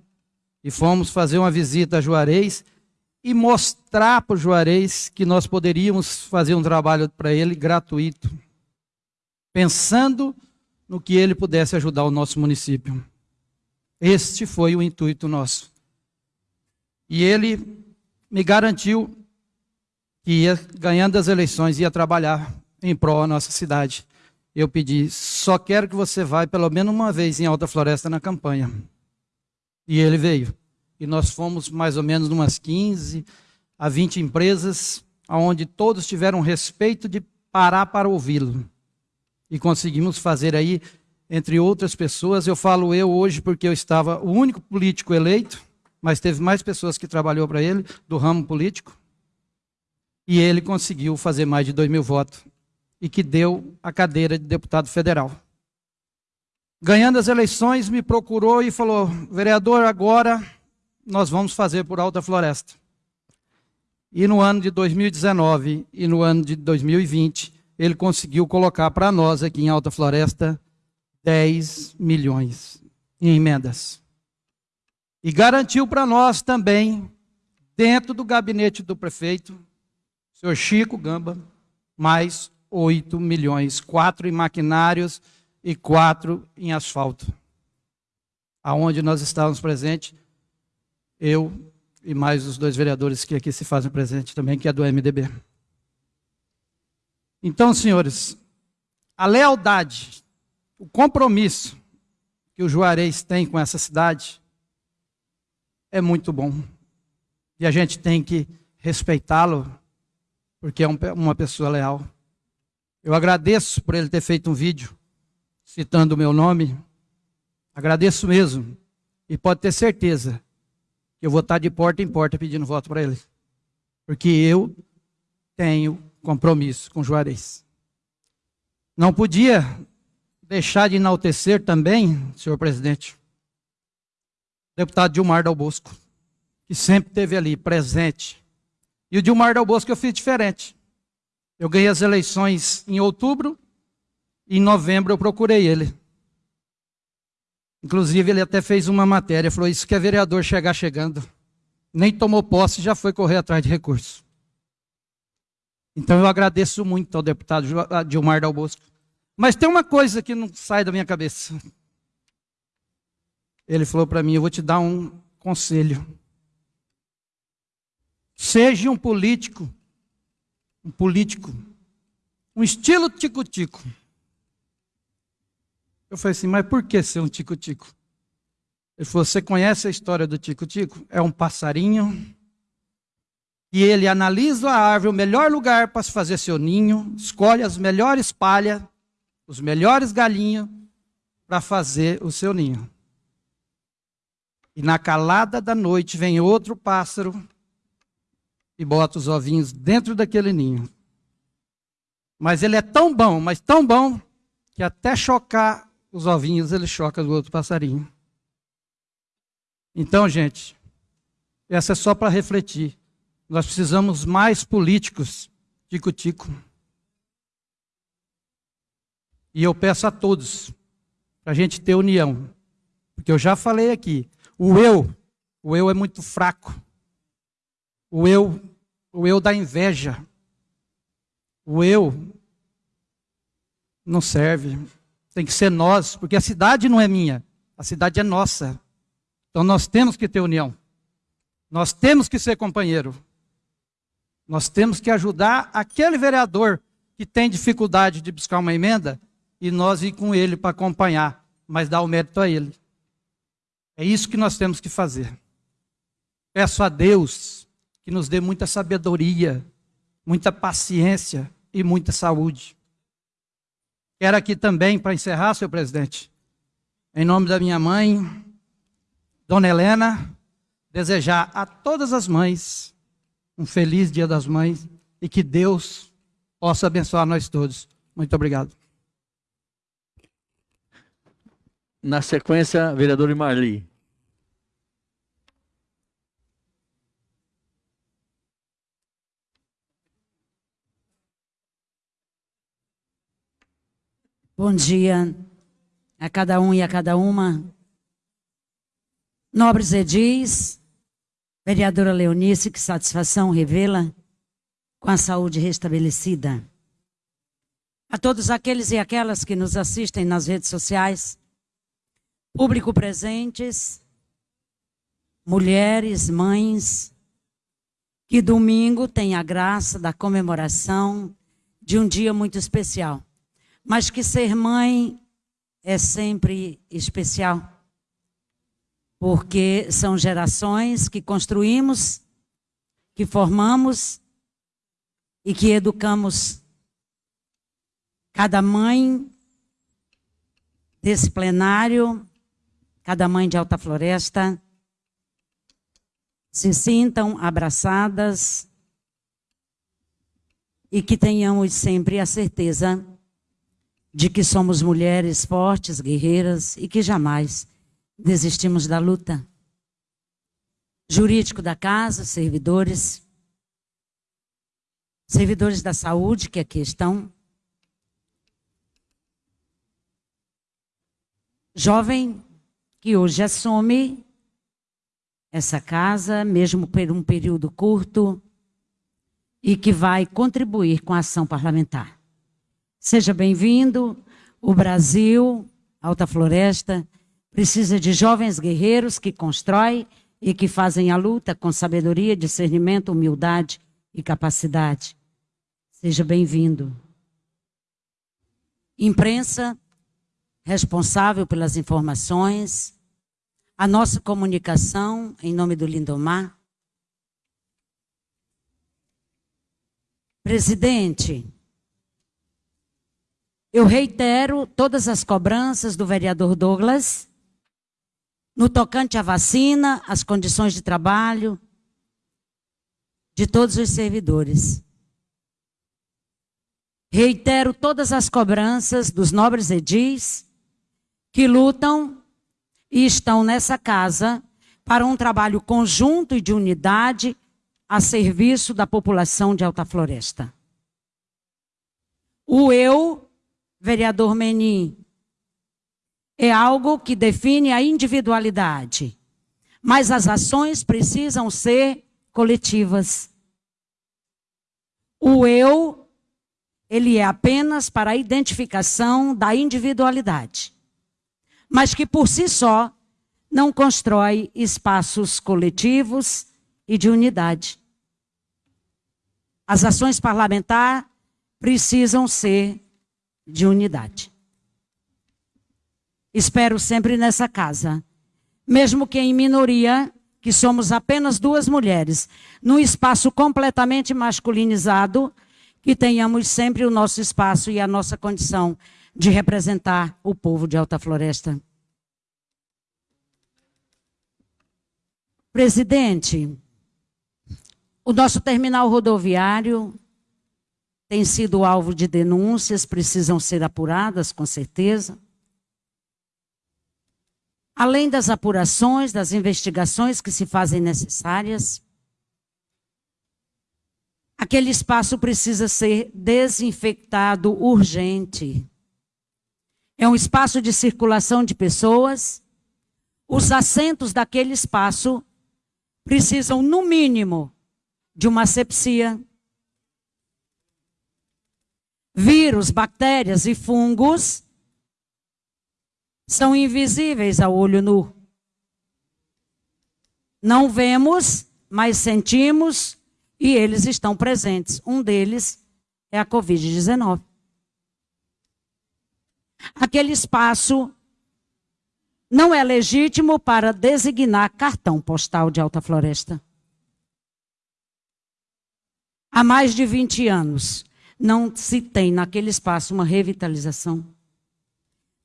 e fomos fazer uma visita a Juarez e mostrar para o Juarez que nós poderíamos fazer um trabalho para ele gratuito, pensando no que ele pudesse ajudar o nosso município. Este foi o intuito nosso. E ele me garantiu que ia, ganhando as eleições, ia trabalhar em prol da nossa cidade. Eu pedi, só quero que você vá pelo menos uma vez em Alta Floresta na campanha. E ele veio e nós fomos mais ou menos umas 15 a 20 empresas, onde todos tiveram respeito de parar para ouvi-lo. E conseguimos fazer aí, entre outras pessoas, eu falo eu hoje porque eu estava o único político eleito, mas teve mais pessoas que trabalhou para ele, do ramo político. e ele conseguiu fazer mais de 2 mil votos e que deu a cadeira de deputado federal. Ganhando as eleições, me procurou e falou: vereador, agora nós vamos fazer por Alta Floresta. E no ano de 2019 e no ano de 2020, ele conseguiu colocar para nós aqui em Alta Floresta 10 milhões em emendas. E garantiu para nós também, dentro do gabinete do prefeito, senhor Chico Gamba, mais 8 milhões, quatro em maquinários e quatro em asfalto. Aonde nós estávamos presentes, eu e mais os dois vereadores que aqui se fazem presente também, que é do MDB. Então, senhores, a lealdade, o compromisso que o Juarez tem com essa cidade é muito bom. E a gente tem que respeitá-lo, porque é uma pessoa leal. Eu agradeço por ele ter feito um vídeo citando o meu nome. Agradeço mesmo. E pode ter certeza eu vou estar de porta em porta pedindo voto para ele. Porque eu tenho compromisso com Juarez. Não podia deixar de enaltecer também, senhor presidente, o deputado Dilmar Dal Bosco, que sempre esteve ali, presente. E o Dilmar Dal Bosco eu fiz diferente. Eu ganhei as eleições em outubro, e em novembro eu procurei ele. Inclusive, ele até fez uma matéria, falou: Isso que é vereador chegar chegando. Nem tomou posse, já foi correr atrás de recursos. Então, eu agradeço muito ao deputado Dilmar Dal Bosco. Mas tem uma coisa que não sai da minha cabeça. Ele falou para mim: Eu vou te dar um conselho. Seja um político, um político, um estilo tico-tico. Eu falei assim, mas por que ser um tico-tico? Ele falou, você conhece a história do tico-tico? É um passarinho e ele analisa a árvore, o melhor lugar para se fazer seu ninho, escolhe as melhores palhas, os melhores galinhos para fazer o seu ninho. E na calada da noite vem outro pássaro e bota os ovinhos dentro daquele ninho. Mas ele é tão bom, mas tão bom, que até chocar os ovinhos ele choca do outro passarinho. Então, gente, essa é só para refletir. Nós precisamos mais políticos tico-tico. E eu peço a todos para a gente ter união. Porque eu já falei aqui, o eu, o eu é muito fraco. O eu, o eu da inveja. O eu não serve. Tem que ser nós, porque a cidade não é minha, a cidade é nossa. Então nós temos que ter união. Nós temos que ser companheiro. Nós temos que ajudar aquele vereador que tem dificuldade de buscar uma emenda e nós ir com ele para acompanhar, mas dar o mérito a ele. É isso que nós temos que fazer. Peço a Deus que nos dê muita sabedoria, muita paciência e muita saúde. Quero aqui também, para encerrar, senhor presidente, em nome da minha mãe, Dona Helena, desejar a todas as mães um feliz Dia das Mães e que Deus possa abençoar nós todos. Muito obrigado. Na sequência, vereador Marli. Bom dia a cada um e a cada uma. Nobres edis, vereadora Leonice, que satisfação revela com a saúde restabelecida. A todos aqueles e aquelas que nos assistem nas redes sociais, público presentes, mulheres, mães, que domingo tem a graça da comemoração de um dia muito especial mas que ser mãe é sempre especial. Porque são gerações que construímos, que formamos e que educamos. Cada mãe desse plenário, cada mãe de Alta Floresta, se sintam abraçadas e que tenhamos sempre a certeza de que somos mulheres fortes, guerreiras e que jamais desistimos da luta. Jurídico da casa, servidores, servidores da saúde que aqui estão, jovem que hoje assume essa casa, mesmo por um período curto, e que vai contribuir com a ação parlamentar. Seja bem-vindo. O Brasil, Alta Floresta, precisa de jovens guerreiros que constroem e que fazem a luta com sabedoria, discernimento, humildade e capacidade. Seja bem-vindo. Imprensa, responsável pelas informações, a nossa comunicação, em nome do Lindomar. Presidente, eu reitero todas as cobranças do vereador Douglas no tocante à vacina, às condições de trabalho de todos os servidores. Reitero todas as cobranças dos nobres edis que lutam e estão nessa casa para um trabalho conjunto e de unidade a serviço da população de Alta Floresta. O eu, vereador Menin, é algo que define a individualidade, mas as ações precisam ser coletivas. O eu, ele é apenas para a identificação da individualidade mas que por si só não constrói espaços coletivos e de unidade. As ações parlamentares precisam ser de unidade. Espero sempre nessa casa, mesmo que em minoria, que somos apenas duas mulheres, num espaço completamente masculinizado, que tenhamos sempre o nosso espaço e a nossa condição de representar o povo de Alta Floresta. Presidente, o nosso terminal rodoviário tem sido alvo de denúncias, precisam ser apuradas, com certeza. Além das apurações, das investigações que se fazem necessárias, aquele espaço precisa ser desinfectado urgente. É um espaço de circulação de pessoas. Os assentos daquele espaço precisam, no mínimo, de uma asepsia. Vírus, bactérias e fungos são invisíveis ao olho nu. Não vemos, mas sentimos e eles estão presentes. Um deles é a Covid-19 aquele espaço não é legítimo para designar cartão postal de Alta Floresta. Há mais de 20 anos, não se tem naquele espaço uma revitalização.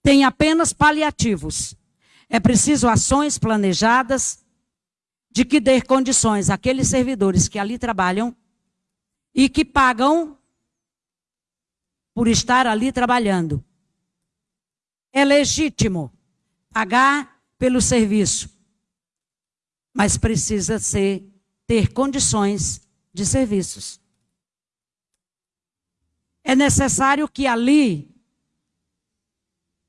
Tem apenas paliativos. É preciso ações planejadas de que dê condições àqueles servidores que ali trabalham e que pagam por estar ali trabalhando é legítimo pagar pelo serviço, mas precisa ser ter condições de serviços. É necessário que ali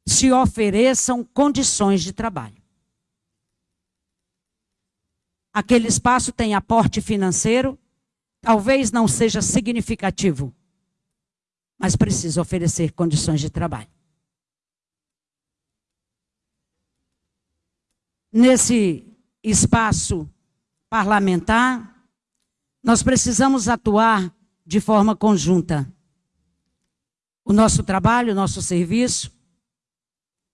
se ofereçam condições de trabalho. Aquele espaço tem aporte financeiro, talvez não seja significativo, mas precisa oferecer condições de trabalho. nesse espaço parlamentar, nós precisamos atuar de forma conjunta. O nosso trabalho, o nosso serviço,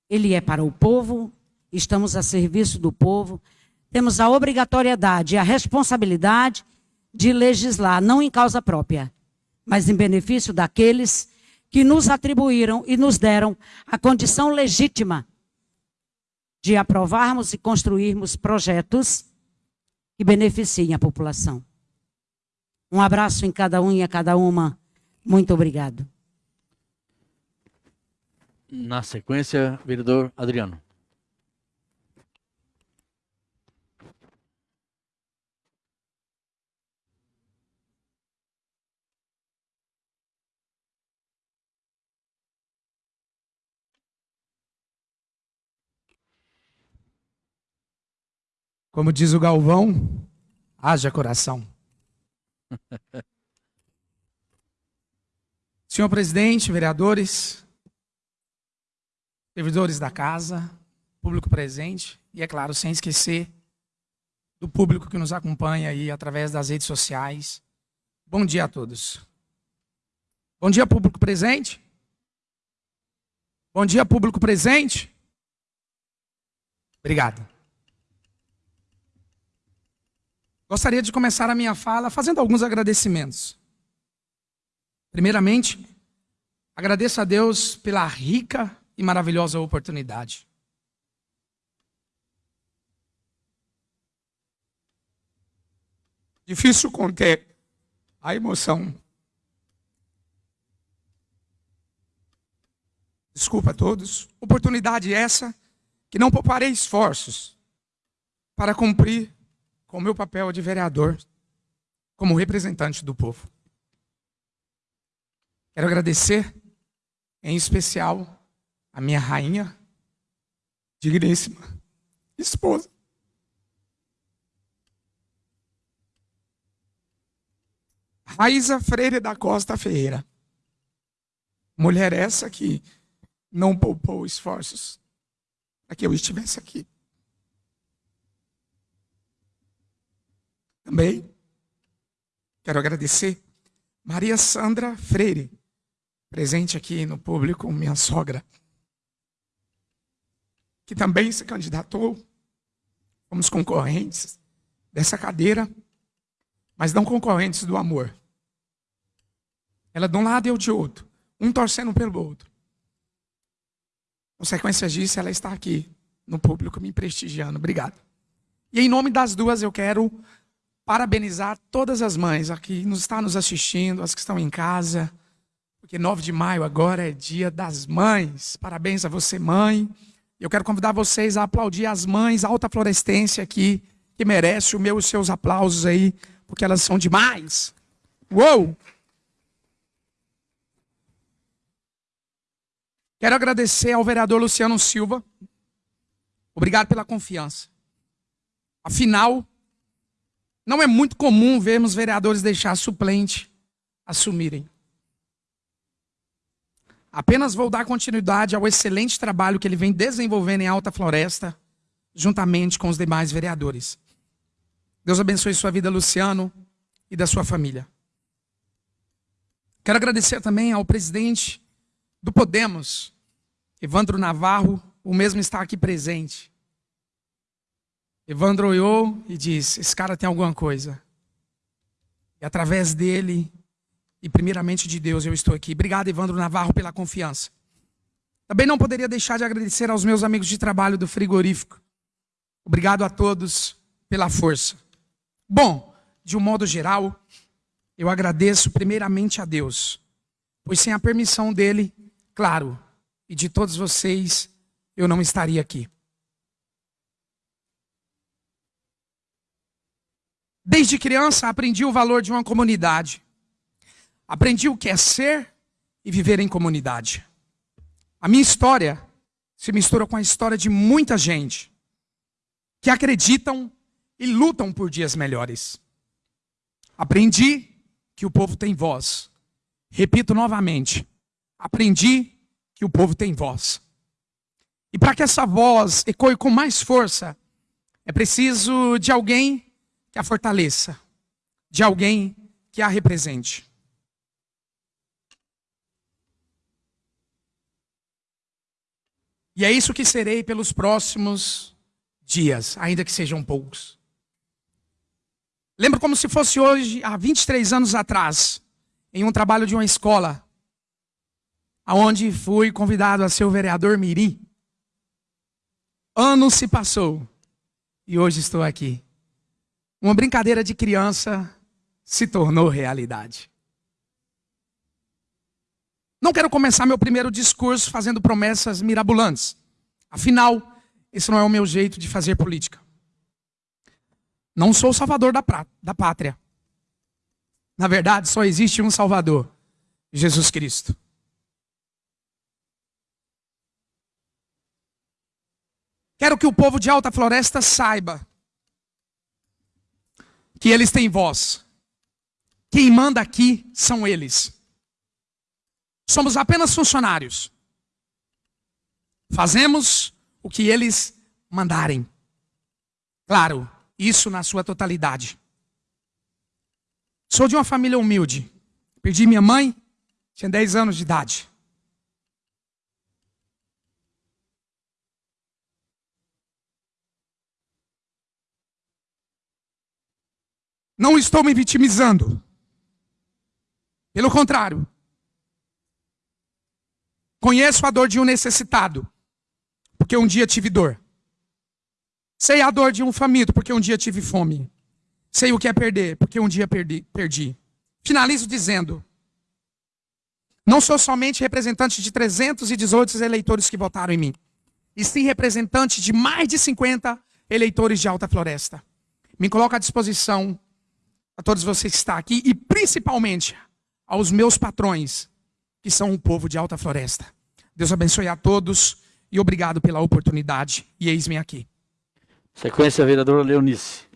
ele é para o povo, estamos a serviço do povo, temos a obrigatoriedade e a responsabilidade de legislar, não em causa própria, mas em benefício daqueles que nos atribuíram e nos deram a condição legítima de aprovarmos e construirmos projetos que beneficiem a população. Um abraço em cada um e a cada uma Muito obrigado. Na sequência, vereador Adriano. Como diz o Galvão, haja coração. Senhor presidente, vereadores, servidores da casa, público presente e, é claro, sem esquecer do público que nos acompanha aí através das redes sociais. Bom dia a todos. Bom dia, público presente. Bom dia, público presente. Obrigado. Gostaria de começar a minha fala fazendo alguns agradecimentos. Primeiramente, agradeço a Deus pela rica e maravilhosa oportunidade. Difícil conter a emoção. Desculpa a todos. Oportunidade essa que não pouparei esforços para cumprir com o meu papel de vereador, como representante do povo. Quero agradecer, em especial, a minha rainha, digníssima esposa. Raiza Freire da Costa Ferreira. Mulher essa que não poupou esforços para que eu estivesse aqui. Também quero agradecer Maria Sandra Freire, presente aqui no público, minha sogra, que também se candidatou. Fomos concorrentes dessa cadeira, mas não concorrentes do amor. Ela de um lado e eu de outro, um torcendo pelo outro. Consequência disso, ela está aqui no público me prestigiando. Obrigado. E em nome das duas eu quero parabenizar todas as mães aqui nos está nos assistindo, as que estão em casa, porque 9 de maio agora é dia das mães. Parabéns a você, mãe. Eu quero convidar vocês a aplaudir as mães alta florescência aqui, que merece o meu e os seus aplausos aí, porque elas são demais. Uou! Quero agradecer ao vereador Luciano Silva. Obrigado pela confiança. Afinal, não é muito comum vermos vereadores deixar suplente assumirem. Apenas vou dar continuidade ao excelente trabalho que ele vem desenvolvendo em Alta Floresta, juntamente com os demais vereadores. Deus abençoe sua vida, Luciano, e da sua família. Quero agradecer também ao presidente do Podemos, Evandro Navarro, o mesmo está aqui presente. Evandro olhou e disse: Esse cara tem alguma coisa. E através dele, e primeiramente de Deus, eu estou aqui. Obrigado, Evandro Navarro, pela confiança. Também não poderia deixar de agradecer aos meus amigos de trabalho do frigorífico. Obrigado a todos pela força. Bom, de um modo geral, eu agradeço primeiramente a Deus, pois sem a permissão dele, claro, e de todos vocês, eu não estaria aqui. Desde criança aprendi o valor de uma comunidade. Aprendi o que é ser e viver em comunidade. A minha história se mistura com a história de muita gente que acreditam e lutam por dias melhores. Aprendi que o povo tem voz. Repito novamente. Aprendi que o povo tem voz. E para que essa voz ecoe com mais força, é preciso de alguém que a fortaleça, de alguém que a represente. E é isso que serei pelos próximos dias, ainda que sejam poucos. Lembro como se fosse hoje, há 23 anos atrás, em um trabalho de uma escola, aonde fui convidado a ser o vereador Mirim. Ano se passou e hoje estou aqui uma brincadeira de criança se tornou realidade. Não quero começar meu primeiro discurso fazendo promessas mirabolantes. Afinal, esse não é o meu jeito de fazer política. Não sou o salvador da, da pátria. Na verdade, só existe um salvador: Jesus Cristo. Quero que o povo de Alta Floresta saiba que eles têm voz. Quem manda aqui são eles. Somos apenas funcionários. Fazemos o que eles mandarem. Claro, isso na sua totalidade. Sou de uma família humilde. Perdi minha mãe, tinha 10 anos de idade. Não estou me vitimizando. Pelo contrário. Conheço a dor de um necessitado, porque um dia tive dor. Sei a dor de um faminto, porque um dia tive fome. Sei o que é perder, porque um dia perdi. perdi. Finalizo dizendo: não sou somente representante de 318 eleitores que votaram em mim, e sim representante de mais de 50 eleitores de Alta Floresta. Me coloco à disposição a todos vocês que estão aqui e principalmente aos meus patrões, que são o povo de Alta Floresta. Deus abençoe a todos e obrigado pela oportunidade. E eis-me aqui. Sequência, vereadora Leonice.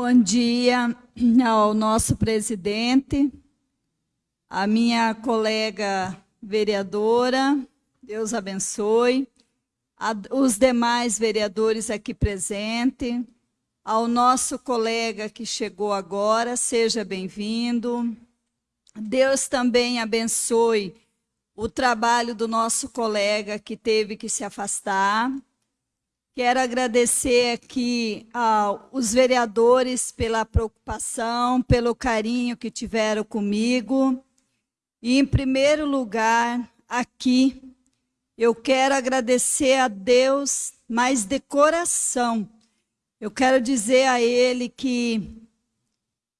Bom dia ao nosso presidente, a minha colega vereadora, Deus abençoe, a, os demais vereadores aqui presentes, ao nosso colega que chegou agora, seja bem-vindo. Deus também abençoe o trabalho do nosso colega que teve que se afastar. Quero agradecer aqui aos vereadores pela preocupação, pelo carinho que tiveram comigo. E, em primeiro lugar, aqui, eu quero agradecer a Deus, mas de coração. Eu quero dizer a Ele que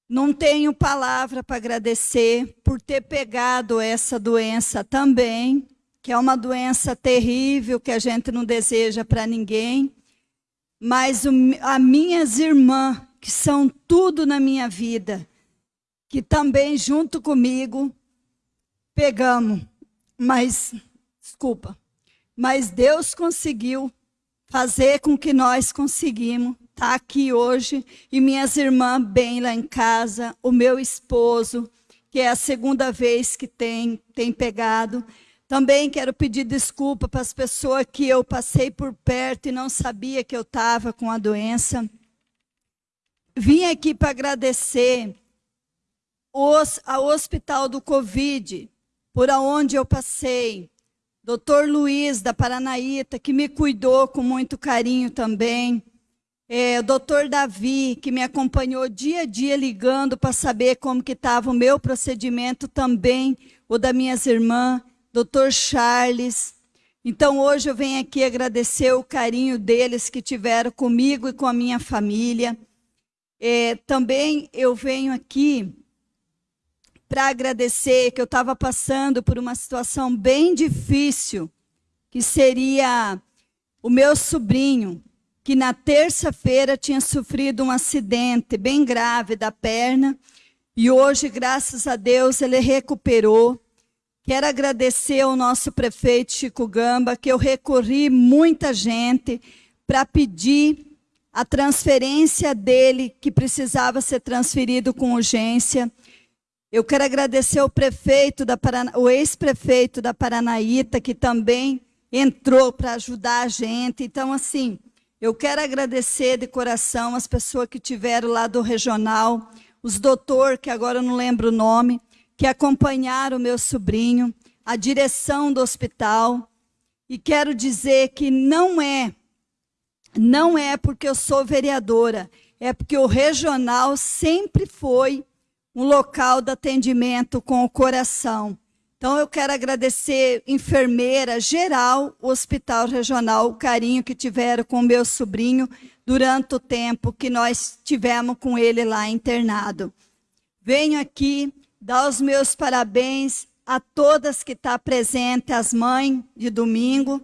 não tenho palavra para agradecer por ter pegado essa doença também que é uma doença terrível que a gente não deseja para ninguém, mas o, as minhas irmãs, que são tudo na minha vida, que também junto comigo pegamos, mas, desculpa, mas Deus conseguiu fazer com que nós conseguimos estar tá aqui hoje e minhas irmãs bem lá em casa, o meu esposo, que é a segunda vez que tem, tem pegado, também quero pedir desculpa para as pessoas que eu passei por perto e não sabia que eu estava com a doença. Vim aqui para agradecer os, ao Hospital do Covid, por onde eu passei. Doutor Luiz, da Paranaíta, que me cuidou com muito carinho também. É, o doutor Davi, que me acompanhou dia a dia ligando para saber como que estava o meu procedimento também, o da minhas irmãs. Dr. Charles. Então hoje eu venho aqui agradecer o carinho deles que tiveram comigo e com a minha família. É, também eu venho aqui para agradecer que eu estava passando por uma situação bem difícil, que seria o meu sobrinho, que na terça-feira tinha sofrido um acidente bem grave da perna, e hoje, graças a Deus, ele recuperou. Quero agradecer ao nosso prefeito Chico Gamba, que eu recorri muita gente para pedir a transferência dele, que precisava ser transferido com urgência. Eu quero agradecer ao prefeito da o ex-prefeito da Paranaíta, que também entrou para ajudar a gente. Então, assim, eu quero agradecer de coração as pessoas que tiveram lá do regional, os doutor, que agora eu não lembro o nome, que acompanharam o meu sobrinho, a direção do hospital, e quero dizer que não é, não é porque eu sou vereadora, é porque o regional sempre foi um local de atendimento com o coração. Então, eu quero agradecer, enfermeira geral, o Hospital Regional, o carinho que tiveram com o meu sobrinho durante o tempo que nós tivemos com ele lá internado. Venho aqui dar os meus parabéns a todas que estão tá presentes, as mães de domingo.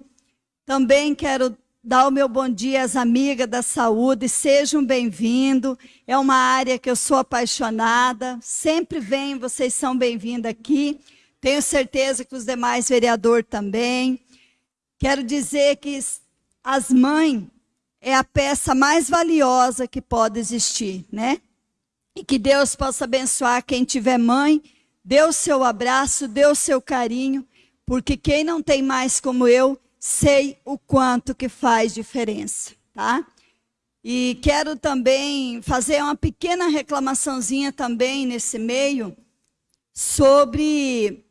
Também quero dar o meu bom dia às amigas da saúde, sejam bem-vindos. É uma área que eu sou apaixonada, sempre venho, vocês são bem-vindos aqui. Tenho certeza que os demais vereadores também. Quero dizer que as mães é a peça mais valiosa que pode existir, né? E que Deus possa abençoar quem tiver mãe, dê o seu abraço, dê o seu carinho, porque quem não tem mais como eu, sei o quanto que faz diferença, tá? E quero também fazer uma pequena reclamaçãozinha também nesse meio sobre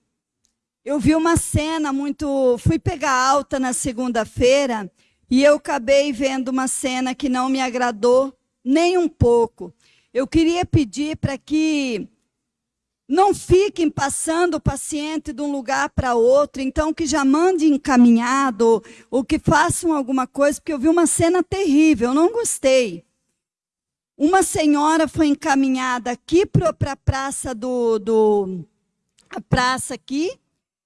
eu vi uma cena muito. Fui pegar alta na segunda-feira e eu acabei vendo uma cena que não me agradou nem um pouco. Eu queria pedir para que não fiquem passando o paciente de um lugar para outro, então que já mandem encaminhado ou que façam alguma coisa, porque eu vi uma cena terrível, eu não gostei. Uma senhora foi encaminhada aqui para a praça do, do a praça aqui,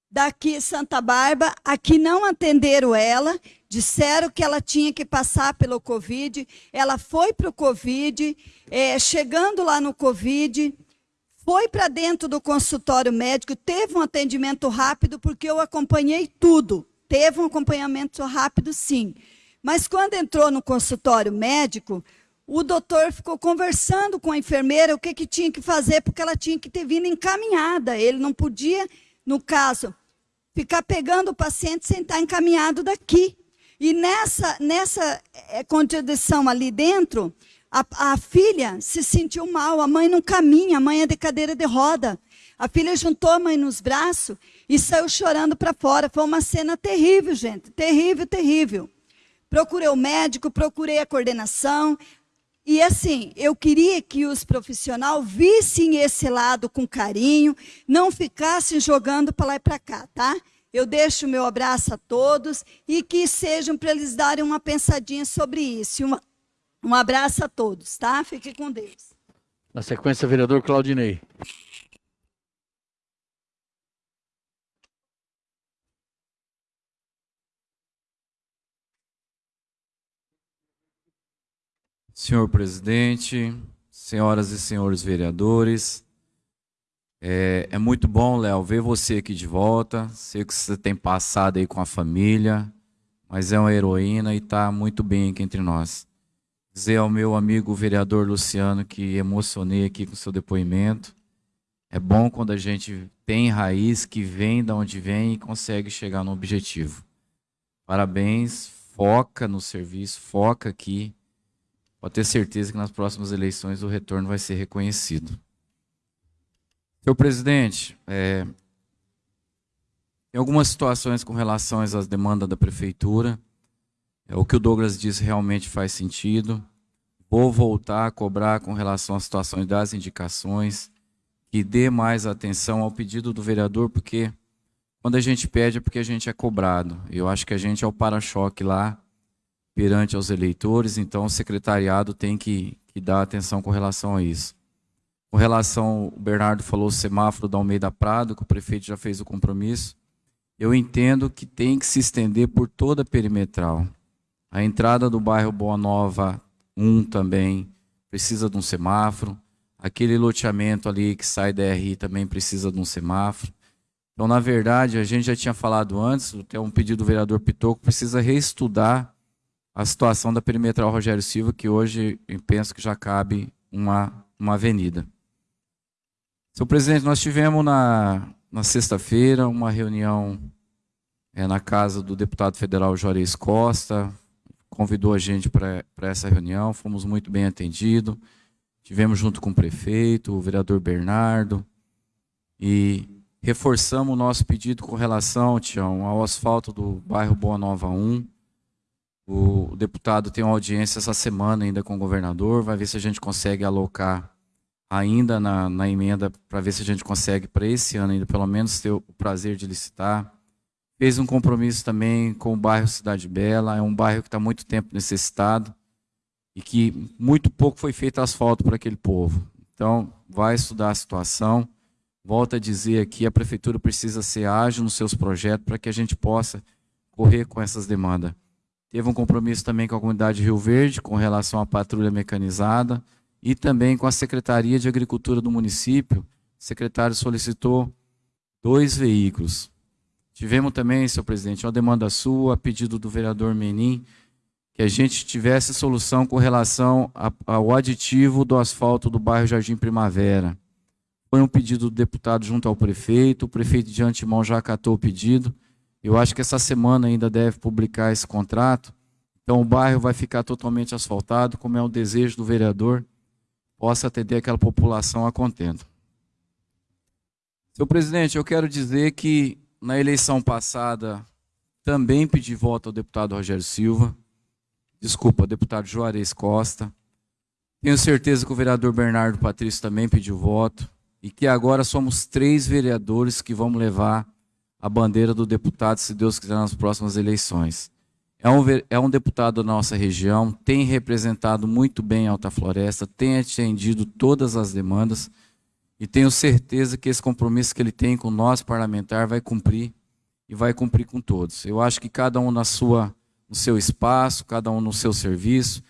daqui Santa Bárbara, aqui não atenderam ela, disseram que ela tinha que passar pelo Covid, ela foi para o Covid, é, chegando lá no Covid, foi para dentro do consultório médico, teve um atendimento rápido, porque eu acompanhei tudo, teve um acompanhamento rápido sim. Mas quando entrou no consultório médico, o doutor ficou conversando com a enfermeira o que, que tinha que fazer, porque ela tinha que ter vindo encaminhada. Ele não podia no caso, ficar pegando o paciente sem estar encaminhado daqui. E nessa, nessa é, contradição ali dentro, a, a, filha se sentiu mal, a mãe não caminha, a mãe é de cadeira de roda. A filha juntou a mãe nos braços e saiu chorando para fora. Foi uma cena terrível, gente. Terrível, terrível. Procurei o médico, procurei a coordenação, e assim, eu queria que os profissionais vissem esse lado com carinho, não ficassem jogando para lá e para cá, tá? Eu deixo o meu abraço a todos e que sejam para eles darem uma pensadinha sobre isso. Uma, um abraço a todos, tá? Fique com Deus. Na sequência, vereador Claudinei. Senhor presidente, senhoras e senhores vereadores, é, é muito bom, Léo, ver você aqui de volta. Sei que você tem passado aí com a família, mas é uma heroína e está muito bem aqui entre nós. Dizer ao meu amigo vereador Luciano que emocionei aqui com seu depoimento. É bom quando a gente tem raiz que vem da onde vem e consegue chegar no objetivo. Parabéns, foca no serviço, foca aqui pode ter certeza que nas próximas eleições o retorno vai ser reconhecido. Senhor presidente, é, em algumas situações com relação às demandas da prefeitura, é, o que o Douglas disse realmente faz sentido. Vou voltar a cobrar com relação às situações das indicações, que dê mais atenção ao pedido do vereador, porque quando a gente pede é porque a gente é cobrado. Eu acho que a gente é o para-choque lá perante aos eleitores, então o secretariado tem que, que dar atenção com relação a isso. Com relação, o Bernardo falou o semáforo da Almeida Prado, que o prefeito já fez o compromisso. Eu entendo que tem que se estender por toda a perimetral. A entrada do bairro Boa Nova 1 também precisa de um semáforo. Aquele loteamento ali que sai da RI também precisa de um semáforo. Então, na verdade, a gente já tinha falado antes, tem um pedido do vereador Pitoco, precisa reestudar a situação da perimetral Rogério Silva, que hoje eu penso que já cabe uma, uma avenida. Senhor presidente, nós tivemos na, na sexta-feira uma reunião é, na casa do deputado federal Juarez Costa, convidou a gente para essa reunião, fomos muito bem atendidos, tivemos junto com o prefeito, o vereador Bernardo, e reforçamos o nosso pedido com relação, Tião, ao asfalto do bairro Boa Nova 1, o deputado tem uma audiência essa semana ainda com o governador, vai ver se a gente consegue alocar ainda na, na emenda para ver se a gente consegue para esse ano ainda pelo menos ter o prazer de licitar. Fez um compromisso também com o bairro Cidade Bela, é um bairro que está muito tempo necessitado e que muito pouco foi feito asfalto para aquele povo. Então, vai estudar a situação. Volto a dizer aqui, a prefeitura precisa ser ágil nos seus projetos para que a gente possa correr com essas demandas. Teve um compromisso também com a comunidade Rio Verde, com relação à patrulha mecanizada, e também com a Secretaria de Agricultura do município. O secretário solicitou dois veículos. Tivemos também, senhor presidente, uma demanda sua, a pedido do vereador Menin, que a gente tivesse solução com relação ao aditivo do asfalto do bairro Jardim Primavera. Foi um pedido do deputado junto ao prefeito, o prefeito de antemão já acatou o pedido. Eu acho que essa semana ainda deve publicar esse contrato. Então o bairro vai ficar totalmente asfaltado, como é o desejo do vereador, possa atender aquela população a contento. Senhor presidente, eu quero dizer que na eleição passada também pedi voto ao deputado Rogério Silva, desculpa, deputado Juarez Costa. Tenho certeza que o vereador Bernardo Patrício também pediu voto e que agora somos três vereadores que vamos levar a bandeira do deputado, se Deus quiser, nas próximas eleições. É um, é um deputado da nossa região, tem representado muito bem a Alta Floresta, tem atendido todas as demandas e tenho certeza que esse compromisso que ele tem com nós, parlamentar, vai cumprir e vai cumprir com todos. Eu acho que cada um na sua, no seu espaço, cada um no seu serviço.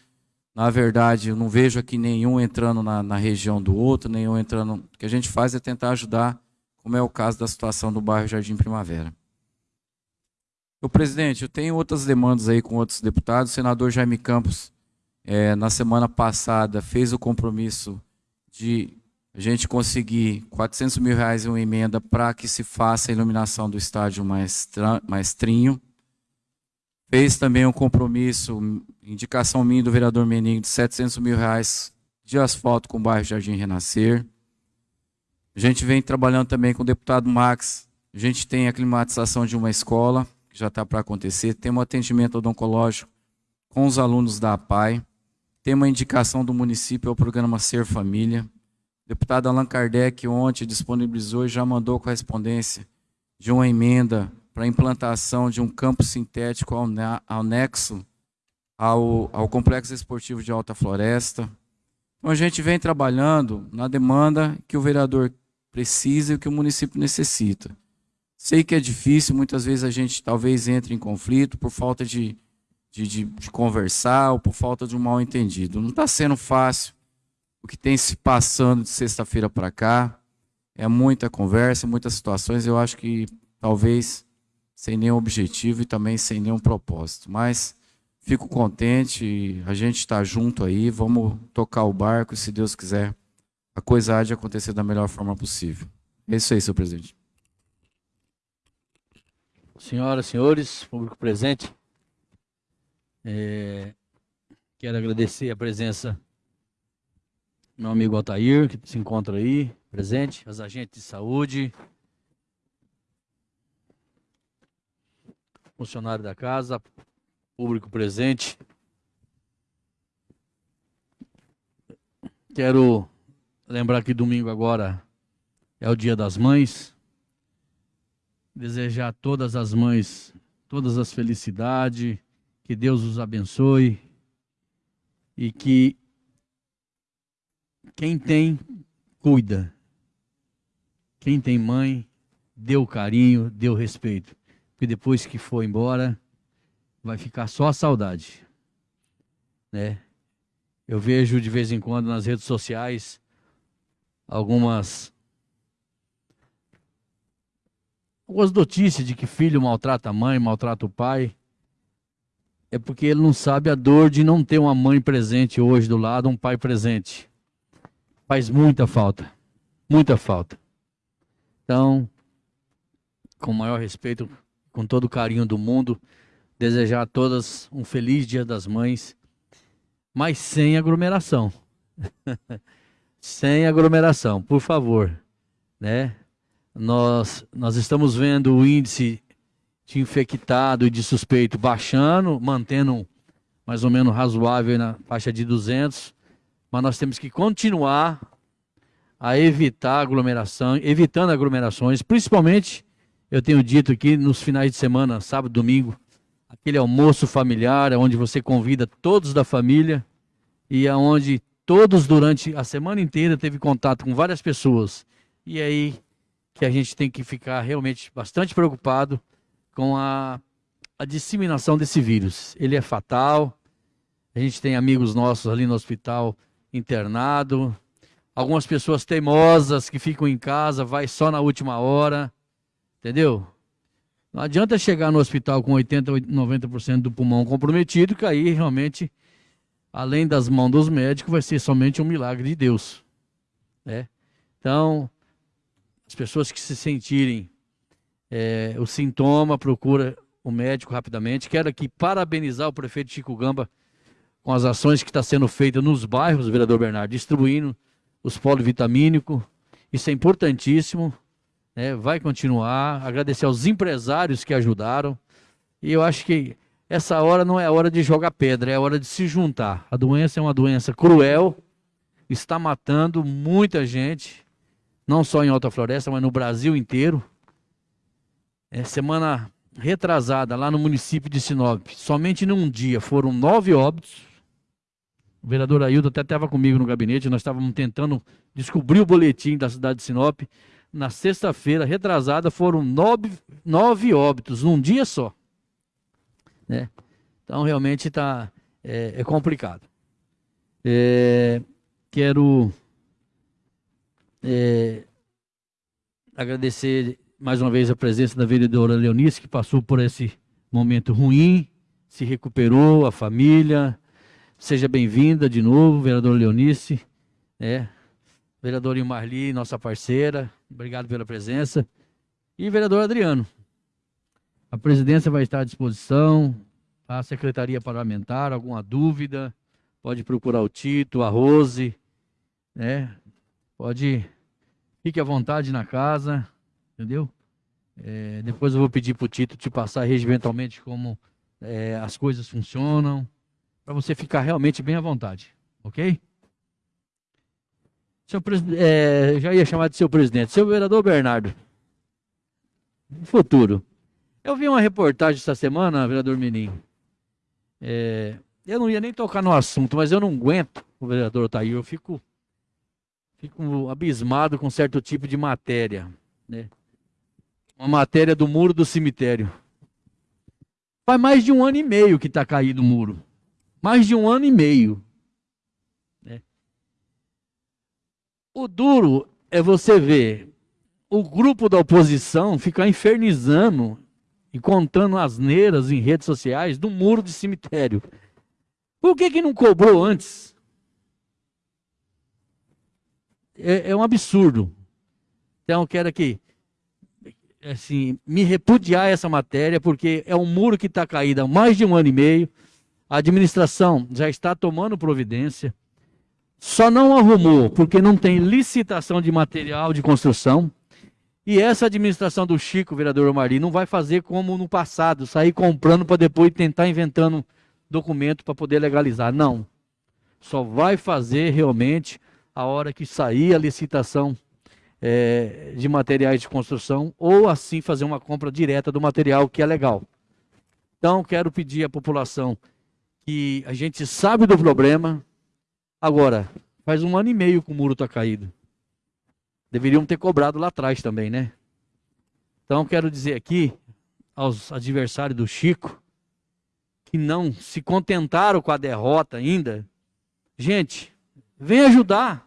Na verdade, eu não vejo aqui nenhum entrando na, na região do outro, nenhum entrando. O que a gente faz é tentar ajudar como é o caso da situação do bairro Jardim Primavera. O presidente, eu tenho outras demandas aí com outros deputados. O senador Jaime Campos, é, na semana passada, fez o compromisso de a gente conseguir 400 mil reais em uma emenda para que se faça a iluminação do estádio Maestrinho. Fez também um compromisso, indicação minha do vereador Meninho, de 700 mil reais de asfalto com o bairro Jardim Renascer. A gente vem trabalhando também com o deputado Max. A gente tem a climatização de uma escola, já está para acontecer. Tem um atendimento odoncológico com os alunos da APAI. Tem uma indicação do município ao programa Ser Família. O deputado Allan Kardec ontem disponibilizou e já mandou correspondência de uma emenda para a implantação de um campo sintético anexo ao, ao Complexo Esportivo de Alta Floresta. Então a gente vem trabalhando na demanda que o vereador precisa e que o município necessita. Sei que é difícil, muitas vezes a gente talvez entre em conflito por falta de, de, de, de conversar ou por falta de um mal entendido. Não está sendo fácil o que tem se passando de sexta-feira para cá. É muita conversa, muitas situações. Eu acho que talvez sem nenhum objetivo e também sem nenhum propósito. Mas fico contente, a gente está junto aí, vamos tocar o barco se Deus quiser a coisa há de acontecer da melhor forma possível. É isso aí, senhor presidente. Senhoras, senhores, público presente, é, quero agradecer a presença do meu amigo Altair, que se encontra aí, presente, os agentes de saúde, funcionário da casa, público presente. Quero Lembrar que domingo agora é o Dia das Mães. Desejar a todas as mães todas as felicidades, que Deus os abençoe e que quem tem, cuida. Quem tem mãe, dê o carinho, dê o respeito. Porque depois que for embora, vai ficar só a saudade. Né? Eu vejo de vez em quando nas redes sociais algumas algumas notícias de que filho maltrata a mãe, maltrata o pai. É porque ele não sabe a dor de não ter uma mãe presente hoje do lado, um pai presente. Faz muita falta. Muita falta. Então, com o maior respeito, com todo o carinho do mundo, desejar a todas um feliz Dia das Mães, mas sem aglomeração. sem aglomeração, por favor, né? Nós nós estamos vendo o índice de infectado e de suspeito baixando, mantendo mais ou menos razoável na faixa de 200, mas nós temos que continuar a evitar aglomeração, evitando aglomerações, principalmente, eu tenho dito aqui, nos finais de semana, sábado, domingo, aquele almoço familiar, onde você convida todos da família e aonde todos durante a semana inteira teve contato com várias pessoas. E aí que a gente tem que ficar realmente bastante preocupado com a, a disseminação desse vírus. Ele é fatal. A gente tem amigos nossos ali no hospital internado, algumas pessoas teimosas que ficam em casa, vai só na última hora, entendeu? Não adianta chegar no hospital com 80, 90% do pulmão comprometido, que aí realmente, além das mãos dos médicos, vai ser somente um milagre de Deus. Né? Então, as pessoas que se sentirem é, o sintoma, procura o médico rapidamente. Quero aqui parabenizar o prefeito Chico Gamba com as ações que está sendo feitas nos bairros, vereador Bernardo, distribuindo os polivitamínicos. Isso é importantíssimo. Né? Vai continuar. Agradecer aos empresários que ajudaram. E eu acho que essa hora não é hora de jogar pedra, é hora de se juntar. A doença é uma doença cruel, está matando muita gente não só em Alta Floresta, mas no Brasil inteiro. É, semana retrasada, lá no município de Sinop, somente num dia foram nove óbitos. O vereador Ailton até estava comigo no gabinete, nós estávamos tentando descobrir o boletim da cidade de Sinop. Na sexta-feira, retrasada, foram nove, nove óbitos, num dia só. Né? Então, realmente está é, é complicado. É, quero é, agradecer mais uma vez a presença da vereadora Leonice, que passou por esse momento ruim, se recuperou, a família. Seja bem-vinda de novo, vereadora Leonice. É, vereadora Marli, nossa parceira, obrigado pela presença. E vereador Adriano, a presidência vai estar à disposição, a secretaria parlamentar, alguma dúvida, pode procurar o Tito, a Rose, né? Pode, fique à vontade na casa, entendeu? É, depois eu vou pedir para o Tito te passar regimentalmente como é, as coisas funcionam, para você ficar realmente bem à vontade, ok? Seu é, já ia chamar de seu presidente, seu vereador Bernardo. Futuro. Eu vi uma reportagem essa semana, vereador Menin. É, eu não ia nem tocar no assunto, mas eu não aguento o vereador Otair. Eu fico fico abismado com certo tipo de matéria. Né? Uma matéria do muro do cemitério. Faz mais de um ano e meio que está caído o muro. Mais de um ano e meio. Né? O duro é você ver o grupo da oposição ficar infernizando e contando asneiras em redes sociais do muro de cemitério. Por que, que não cobrou antes? É, é um absurdo. Então, quero aqui assim, me repudiar essa matéria, porque é um muro que está caído há mais de um ano e meio. A administração já está tomando providência. Só não arrumou porque não tem licitação de material de construção. E essa administração do Chico, vereador Omari, não vai fazer como no passado, sair comprando para depois tentar inventando documento para poder legalizar. Não. Só vai fazer realmente a hora que sair a licitação é, de materiais de construção, ou assim fazer uma compra direta do material que é legal. Então, quero pedir à população que a gente sabe do problema. Agora, faz um ano e meio que o muro está caído. Deveriam ter cobrado lá atrás também, né? Então, quero dizer aqui aos adversários do Chico, que não se contentaram com a derrota ainda, gente, vem ajudar.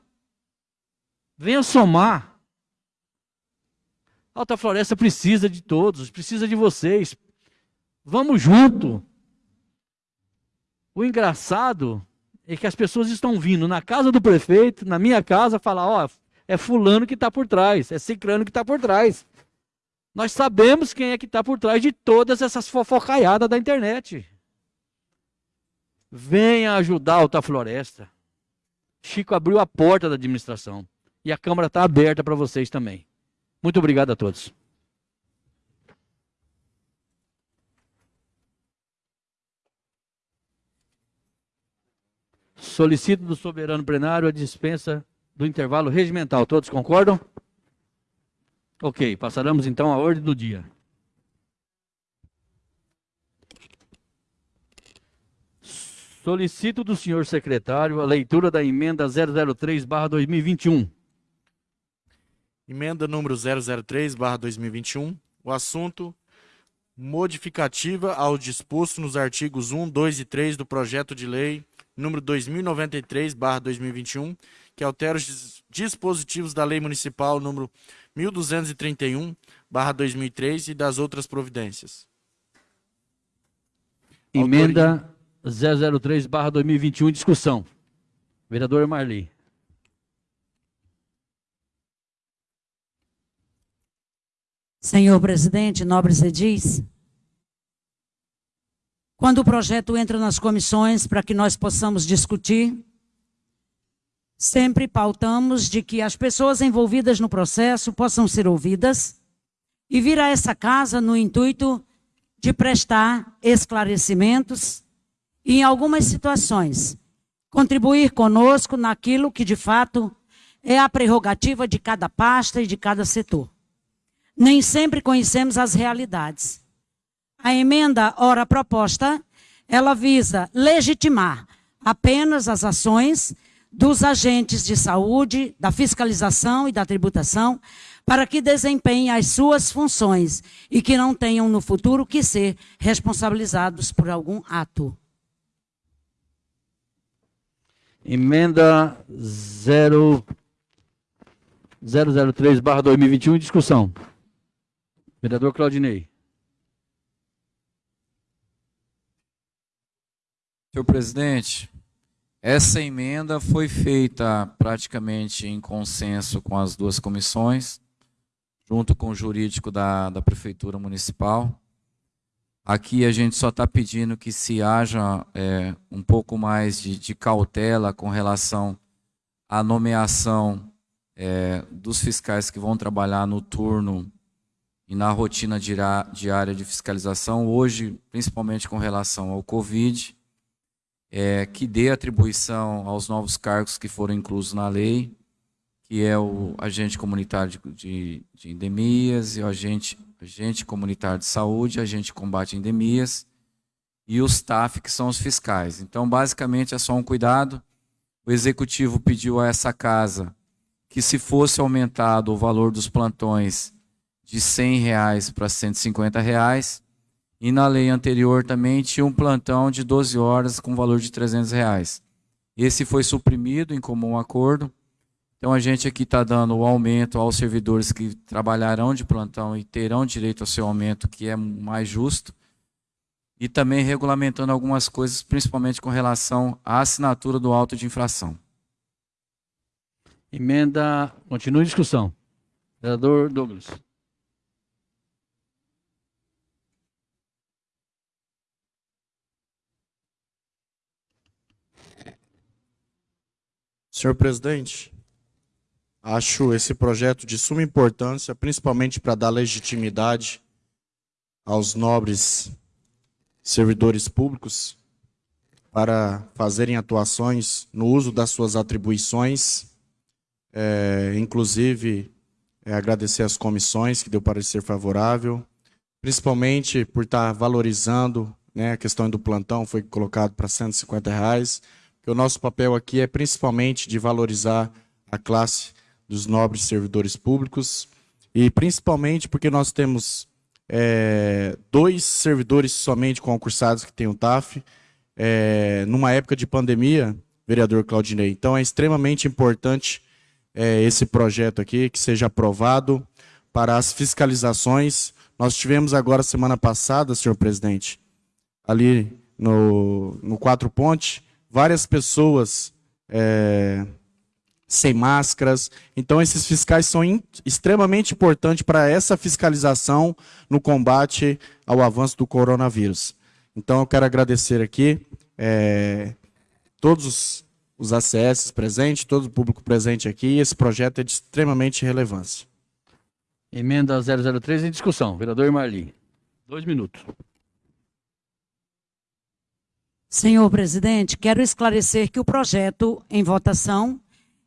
Venha somar. Alta Floresta precisa de todos, precisa de vocês. Vamos junto. O engraçado é que as pessoas estão vindo na casa do prefeito, na minha casa, falar: ó, é fulano que está por trás, é ciclano que está por trás. Nós sabemos quem é que está por trás de todas essas fofocaiadas da internet. Venha ajudar a Alta Floresta. Chico abriu a porta da administração. E a Câmara está aberta para vocês também. Muito obrigado a todos. Solicito do soberano plenário a dispensa do intervalo regimental. Todos concordam? Ok, passaremos então à ordem do dia. Solicito do senhor secretário a leitura da emenda 003/2021. Emenda número 003/2021. O assunto modificativa ao disposto nos artigos 1, 2 e 3 do projeto de lei número 2093/2021, que altera os dispositivos da Lei Municipal número 1231/2003 e das outras providências. Emenda 003/2021 discussão. Vereador Marli. Senhor presidente, nobres edis, quando o projeto entra nas comissões para que nós possamos discutir, sempre pautamos de que as pessoas envolvidas no processo possam ser ouvidas e vir a essa casa no intuito de prestar esclarecimentos e, em algumas situações, contribuir conosco naquilo que, de fato, é a prerrogativa de cada pasta e de cada setor. Nem sempre conhecemos as realidades. A emenda ora proposta, ela visa legitimar apenas as ações dos agentes de saúde, da fiscalização e da tributação, para que desempenhem as suas funções e que não tenham no futuro que ser responsabilizados por algum ato. Emenda 0 003/2021 em discussão. Vereador Claudinei. Senhor presidente, essa emenda foi feita praticamente em consenso com as duas comissões, junto com o jurídico da, da Prefeitura Municipal. Aqui a gente só está pedindo que se haja é, um pouco mais de, de, cautela com relação à nomeação é, dos fiscais que vão trabalhar no turno e na rotina diária de fiscalização, hoje, principalmente com relação ao Covid é, que dê atribuição aos novos cargos que foram inclusos na lei, que é o agente comunitário de, de, de endemias e o agente, agente comunitário de saúde, agente de combate a endemias e os TAF, que são os fiscais. Então, basicamente, é só um cuidado. O executivo pediu a essa casa que se fosse aumentado o valor dos plantões de 100 reais para 150 reais, e na lei anterior também tinha um plantão de 12 horas com valor de 300 reais. Esse foi suprimido em comum acordo. Então a gente aqui está dando o aumento aos servidores que trabalharão de plantão e terão direito ao seu aumento, que é mais justo. E também regulamentando algumas coisas, principalmente com relação à assinatura do auto de infração. Emenda. Continua em discussão. Vereador Douglas. Senhor presidente, acho esse projeto de suma importância, principalmente para dar legitimidade aos nobres servidores públicos para fazerem atuações no uso das suas atribuições, é, inclusive é, agradecer às comissões que deu parecer favorável, principalmente por estar valorizando né, a questão do plantão, foi colocado para 150 reais, que o nosso papel aqui é principalmente de valorizar a classe dos nobres servidores públicos e principalmente porque nós temos é, dois servidores somente concursados que têm o TAF é, numa época de pandemia, vereador Claudinei. Então é extremamente importante é, esse projeto aqui que seja aprovado para as fiscalizações. Nós tivemos agora semana passada, senhor presidente, ali no, no Quatro Pontes, várias pessoas é, sem máscaras. Então, esses fiscais são extremamente importantes para essa fiscalização no combate ao avanço do coronavírus. Então, eu quero agradecer aqui é, todos os, os ACS presentes, todo o público presente aqui. Esse projeto é de extremamente relevância. Emenda 003 em discussão. Vereador Marli. Dois minutos. Senhor presidente, quero esclarecer que o projeto em votação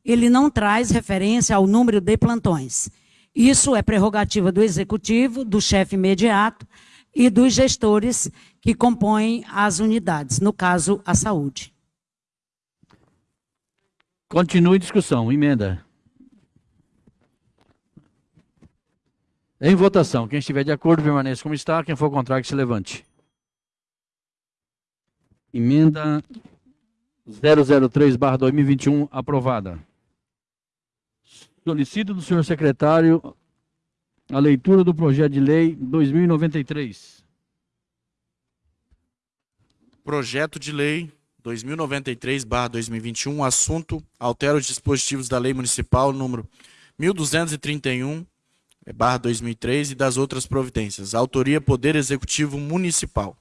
ele não traz referência ao número de plantões. Isso é prerrogativa do executivo, do chefe imediato e dos gestores que compõem as unidades, no caso, a saúde. Continue discussão. Emenda. Em votação. Quem estiver de acordo, permaneça como está. Quem for contrário, que se levante. Emenda 003-2021, aprovada. Solicito do senhor secretário a leitura do projeto de lei 2093. Projeto de lei 2093/2021, assunto altera os dispositivos da Lei Municipal número 1231/2003 e das outras providências. Autoria Poder Executivo Municipal.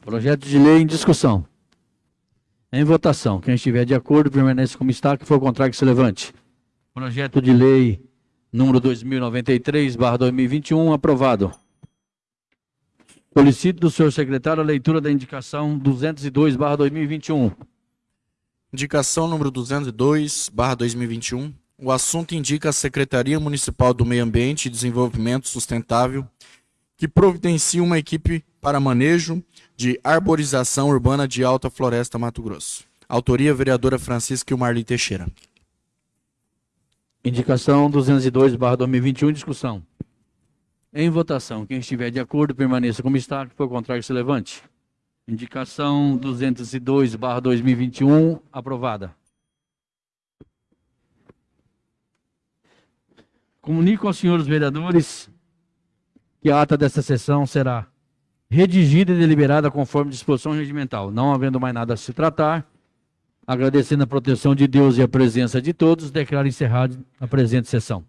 Projeto de lei em discussão. Em votação. Quem estiver de acordo, permanece como está. Quem for contrário, que se levante. Projeto de lei número 2093/2021 aprovado. Solicito do senhor secretário a leitura da indicação 202/2021. Indicação número 202/2021. O assunto indica a Secretaria Municipal do Meio Ambiente e Desenvolvimento Sustentável que providencia uma equipe para manejo de arborização urbana de Alta Floresta, Mato Grosso. Autoria, vereadora Francisca Marli Teixeira. Indicação 202/2021 discussão. Em votação, quem estiver de acordo permaneça como está, que for contrário se levante. Indicação 202/2021 aprovada. Comunico aos senhores vereadores que a ata desta sessão será redigida e deliberada conforme disposição regimental. Não havendo mais nada a se tratar, agradecendo a proteção de Deus e a presença de todos, declaro encerrada a presente sessão.